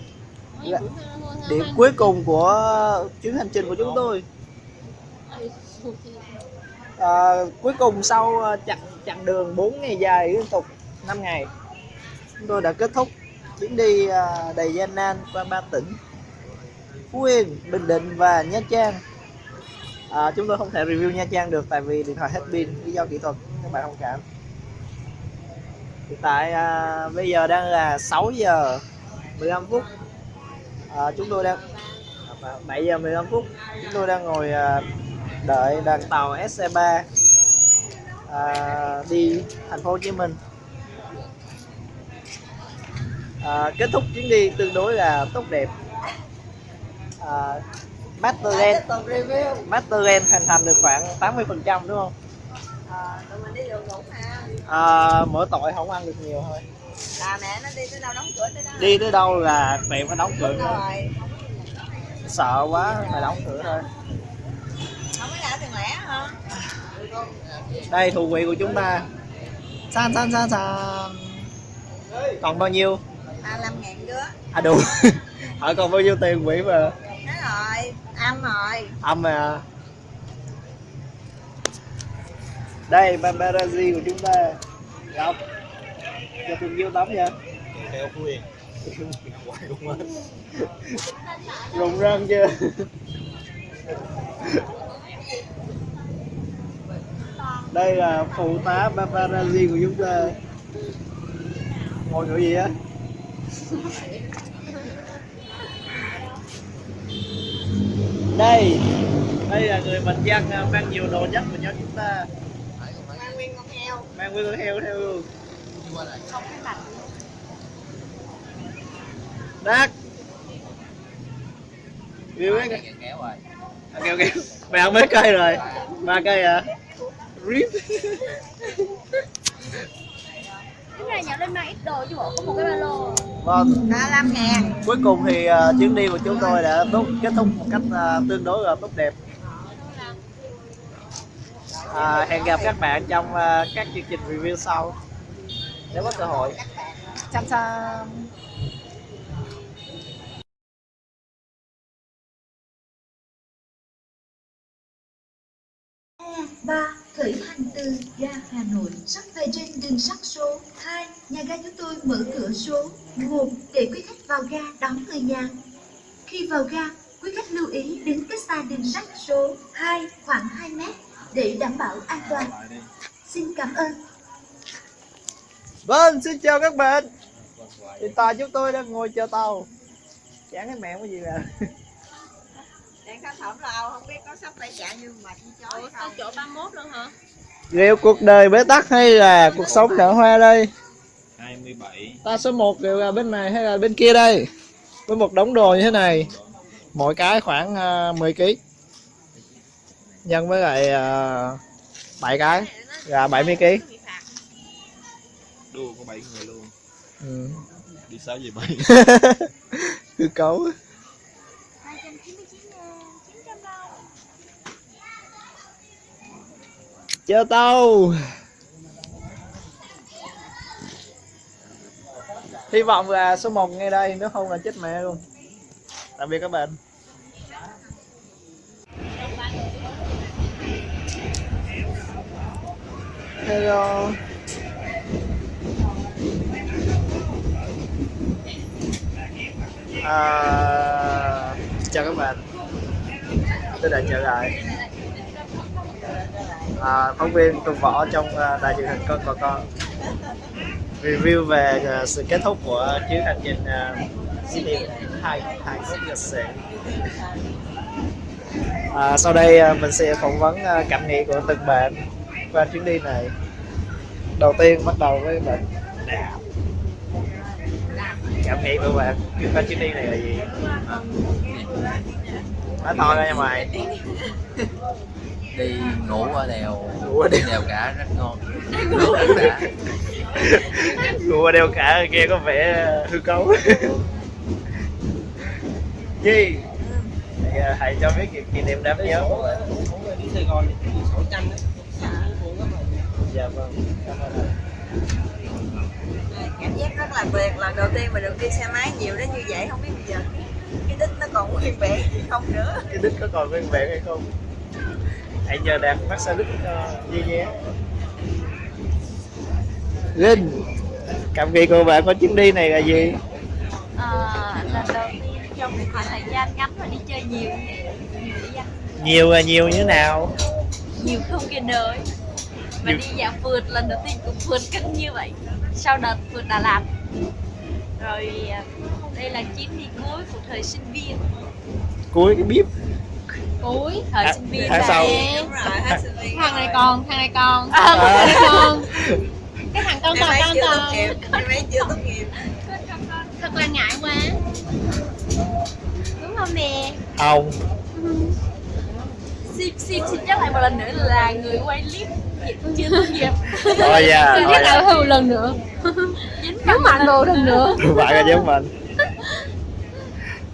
Điểm cuối cùng của chuyến hành trình của chúng tôi. À, Cuối cùng sau à, chặng chặng đường 4 ngày dài liên tục 5 ngày Chúng tôi đã kết thúc chuyến đi à, đầy gian nan qua ba tỉnh. Phú Yên, Bình Định và Nha Trang. À, Chúng tôi không thể review Nha Trang được tại vì điện thoại hết pin lý do kỹ thuật các bạn thông cảm. Hiện tại à, bây giờ đang là 6 giờ 15 phút. À, Chúng tôi đang à, 7 giờ 15 phút Chúng tôi đang ngồi à, đợi đoàn tàu SC3 à, đi thành phố Hồ Chí Minh. À, Kết thúc chuyến đi tương đối là tốt đẹp à, Masterland
tiếp tục review.
Masterland hoàn thành được khoảng 80 phần trăm đúng không?
à, tụi mình đi đường mà.
À, mỗi tội không ăn được nhiều thôi.
Là mẹ nó đi tới đâu đóng cửa tới đó.
Đi tới đâu là tiệm phải đóng cửa.
Rồi.
Sợ quá phải đóng cửa thôi.
Không có tiền lẻ hả?
Đây thủ quỹ của chúng ta. San san san san. Còn bao nhiêu?
35 ngàn đứa
À đủ <laughs> Hỏi còn bao nhiêu tiền quỹ mà
rồi âm rồi.
Âm rồi à đây paparazzi của chúng ta. Ngọc cho thương vô tắm nha.
Theo quyền
rụng răng chưa? Đây là phụ tá paparazzi của chúng ta. Ngồi chỗ gì á? Đây. Đây là người bình dân à, mang nhiều đồ nhất của nhóm chúng ta.
Mang nguyên con heo.
Mang nguyên con heo theo. Luôn
không cái mặt
đắt yêu cái
Kéo kéo rồi?
À, kêu kêu mày ăn mấy cây rồi? Ba cây à? Rip
cái này nhỏ lên mang ít đồ chứ bộ có một cái ba lô.
Vâng.
35 ngàn.
Cuối cùng thì à, chuyến đi của chúng tôi đã tốt kết thúc một cách à, tương đối là tốt đẹp. À, hẹn gặp các bạn trong à, các chương trình review sau. Nếu có cơ hội. Chăm chăm
ba khởi hành từ ga Hà Nội, sắp về trên đường sắt số 2 nhà ga chúng tôi mở cửa số 1 để quý khách vào ga đón người nhà. Khi vào ga, quý khách lưu ý đứng cách xa đường sắt số 2 khoảng 2 mét để đảm bảo an toàn. Xin cảm ơn.
Vâng xin chào các bạn. Hiện tại chúng tôi đang ngồi chờ tàu. Chán cái mẹ cái gì nè
đèn khá thẩm lao không biết có sắp tay chạy như mệt như chó hay không?
chỗ 31 luôn hả?
Liệu cuộc đời bế tắc hay là cuộc sống nở hoa đây?
27
ta số 1 đều là bên này hay là bên kia đây? Với một đống đồ như thế này mỗi cái khoảng uh, 10 kg nhân với lại uh, 7 cái là 70 kg
đua có 7 người luôn.
Ừ.
đi 6 về 7
hư cấu
299 ngàn 900 đâu
cho tao. Hy vọng là số 1 ngay đây nếu không là chết mẹ luôn. Tạm biệt các bạn. Hello. À, chào các bạn. Tôi đã trở lại à, phóng viên Tùng Võ trong à, đài truyền hình con của con. Review về à, sự kết thúc của chuyến hành trình uh, Sydney hai hai lịch sử à, sau đây à, mình sẽ phỏng vấn à, cảm nghĩ của từng bạn qua chuyến đi này. Đầu tiên bắt đầu với bạn. Cảm nghĩ của bạn qua chuyến đi này là gì? Nói to ra nha mày
đi ngủ ở đèo.
Ngủ ở đèo.
đèo cả rất ngon. Ngủ
ở đeo cả. kia có vẻ hư cấu. <laughs> Gì? Hãy, à, hãy cho biết kỷ- kỷ niệm đáng nhớ của
đi Sài Gòn thì 600 đấy.
Dạ vâng. Cảm ơn
cảm giác rất là tuyệt lần đầu tiên mình được đi xe máy nhiều đến như vậy không biết bây giờ cái đích nó còn nguyên vẹn gì không nữa.
Cái đích có còn nguyên vẹn hay không? Hãy nhờ đạt phát xa đích cho Duy nhé. Linh Cảm nghĩ của bạn có chuyến đi này là gì?
à, lần đầu tiên trong một khoảng thời gian ngắn mà đi chơi nhiều nhiều
Nhiều là nhiều như thế nào?
nhiều không kể đời và
Nhiều-
đi dạo phượt lần đầu tiên cũng phượt cân như vậy. Sau đợt phượt Đà Lạt. Rồi à, đây là chuyến đi cuối của thời sinh viên.
Cuối cái bíp
cuối thời
À,
sinh viên
tháng sau.
đúng rồi <laughs> viên
thằng này còn thằng này còn
À.
thằng này còn. <laughs> Cái thằng con còn con còn <laughs>
em ấy chưa tốt nghiệp.
Thật là ngại quá. Đúng không nè?
Không.
Xin xin xin nhắc lại một lần nữa là người quay clip chưa tốt nghiệp.
Thôi
xin
thôi
nhắc
nha.
lại thêm một lần nữa. Dính mạnh đồ lần nữa.
Bạn là giống mình.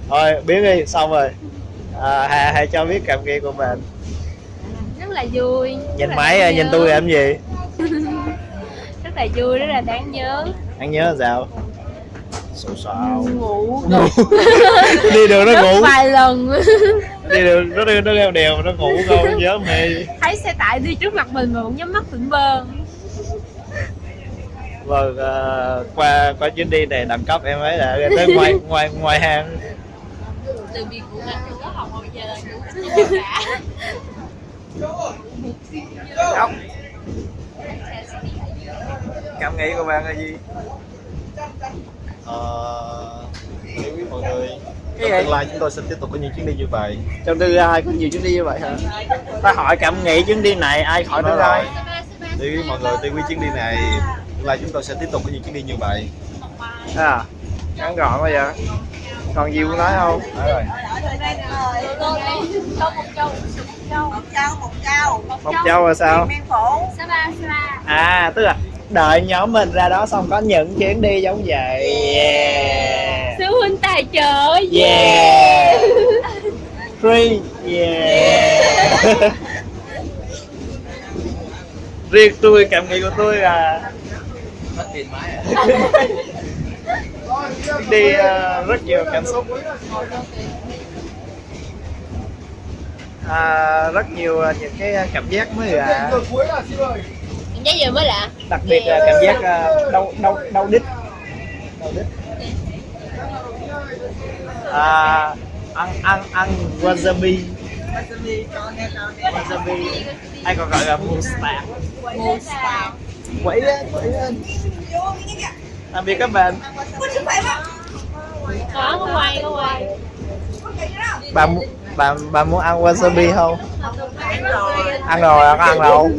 Thôi biết đi xong rồi à, hãy, hãy cho biết cảm nghĩ của bạn
rất là vui
nhìn máy
đáng
nhìn
nhớ.
tôi làm gì? <laughs>
Rất là vui rất là đáng nhớ.
Anh nhớ là sao? Sổ sạo
ngủ. <laughs>
Đi đường nó ngủ.
vài lần.
Đi đường nó đi nó leo đèo nó ngủ không nhớ <laughs> mê
thấy xe tải đi trước mặt mình mà vẫn nhắm mắt tỉnh bơ.
Vâng ờ, qua qua chuyến đi này đẳng cấp em ấy đã tới ngoài ngoài ngoài hàng.
Từ việc của mình giờ cả
cảm nghĩ của bạn là gì?
Ờ, quý mọi người. Trong tương lai chúng tôi sẽ tiếp tục có những chuyến đi như vậy.
Trong tương lai có nhiều chuyến đi như vậy hả? Ta hỏi cảm nghĩ chuyến đi này ai hỏi
Nói
tương
rồi.
lai
quý mọi người tiêu quý chuyến đi này. Tương lai chúng tôi sẽ tiếp tục có những chuyến đi như vậy.
À ngắn gọn bây giờ còn gì muốn nói không?
Nói rồi
một câu một câu
một trâu một trâu
một châu là sao à tức là đợi nhóm mình ra đó xong có những chuyến đi giống vậy. Yeah.
Sư huynh tài trợ
yeah. Free yeah. <laughs> Riêng tôi cảm nghĩ của tôi là
mất tiền máy à. <laughs>
Đi ờ, rất nhiều cảm xúc à, rất nhiều ờ, những cái cảm giác mới lạ
cảm giác gì mới lạ?
đặc biệt là cảm giác ờ, đau đau đau đít. Đau đít à, ăn ăn ăn wasabi. Wasabi. Hay còn gọi là mustard quẩy lên quẩy lên. Tạm biệt các bạn.
Có có quay có quay.
Bà bà bà muốn ăn wasabi không ăn rồi có ăn đâu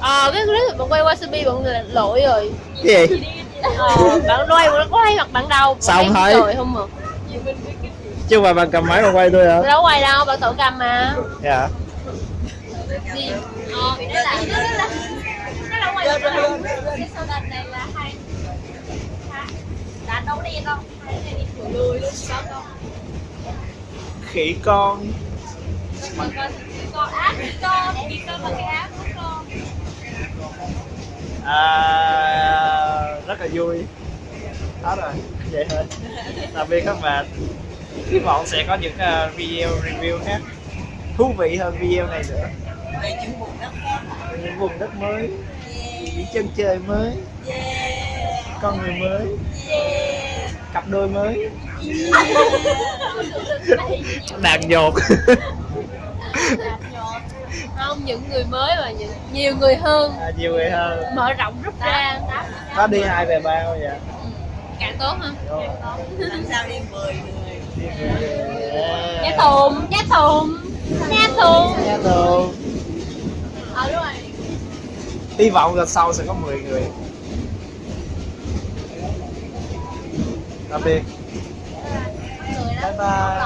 ờ cái clip bạn quay wasabi bạn lỗi rồi
cái gì
ờ bạn quay bạn có thấy mặt bạn đâu Bạn
Sao không
thấy
thấy?
rồi không mà
chứ mà bạn cầm máy mà quay tôi hả
tôi đâu quay đâu bạn tự cầm mà
dạ
gì ờ đó là nó là nó là rồi cái này là hai đã đấu đen không hai đen đi thử lùi luôn có không
khỉ con
con con áp con chỉ con là cái của con.
À, rất là vui. Hết rồi vậy thôi. Tạm biệt các bạn. Hy vọng sẽ có những ờ, video review khác. Thú vị hơn video này nữa. Những vùng đất mới. Những chân trời mới con người mới. Cặp đôi mới. <laughs> Đàn dột <laughs>
không những người mới mà những nhiều người hơn.
À, nhiều người hơn.
Mở rộng rút ra.
Có đi hai về ba không vậy?
Càng tốt hơn
làm sao đi 10 người?
Giá thùng giá thùng giá thùng.
Dạ thường
ờ đúng rồi.
Hy vọng lần sau sẽ có 10 người tạm biệt. Bye bye.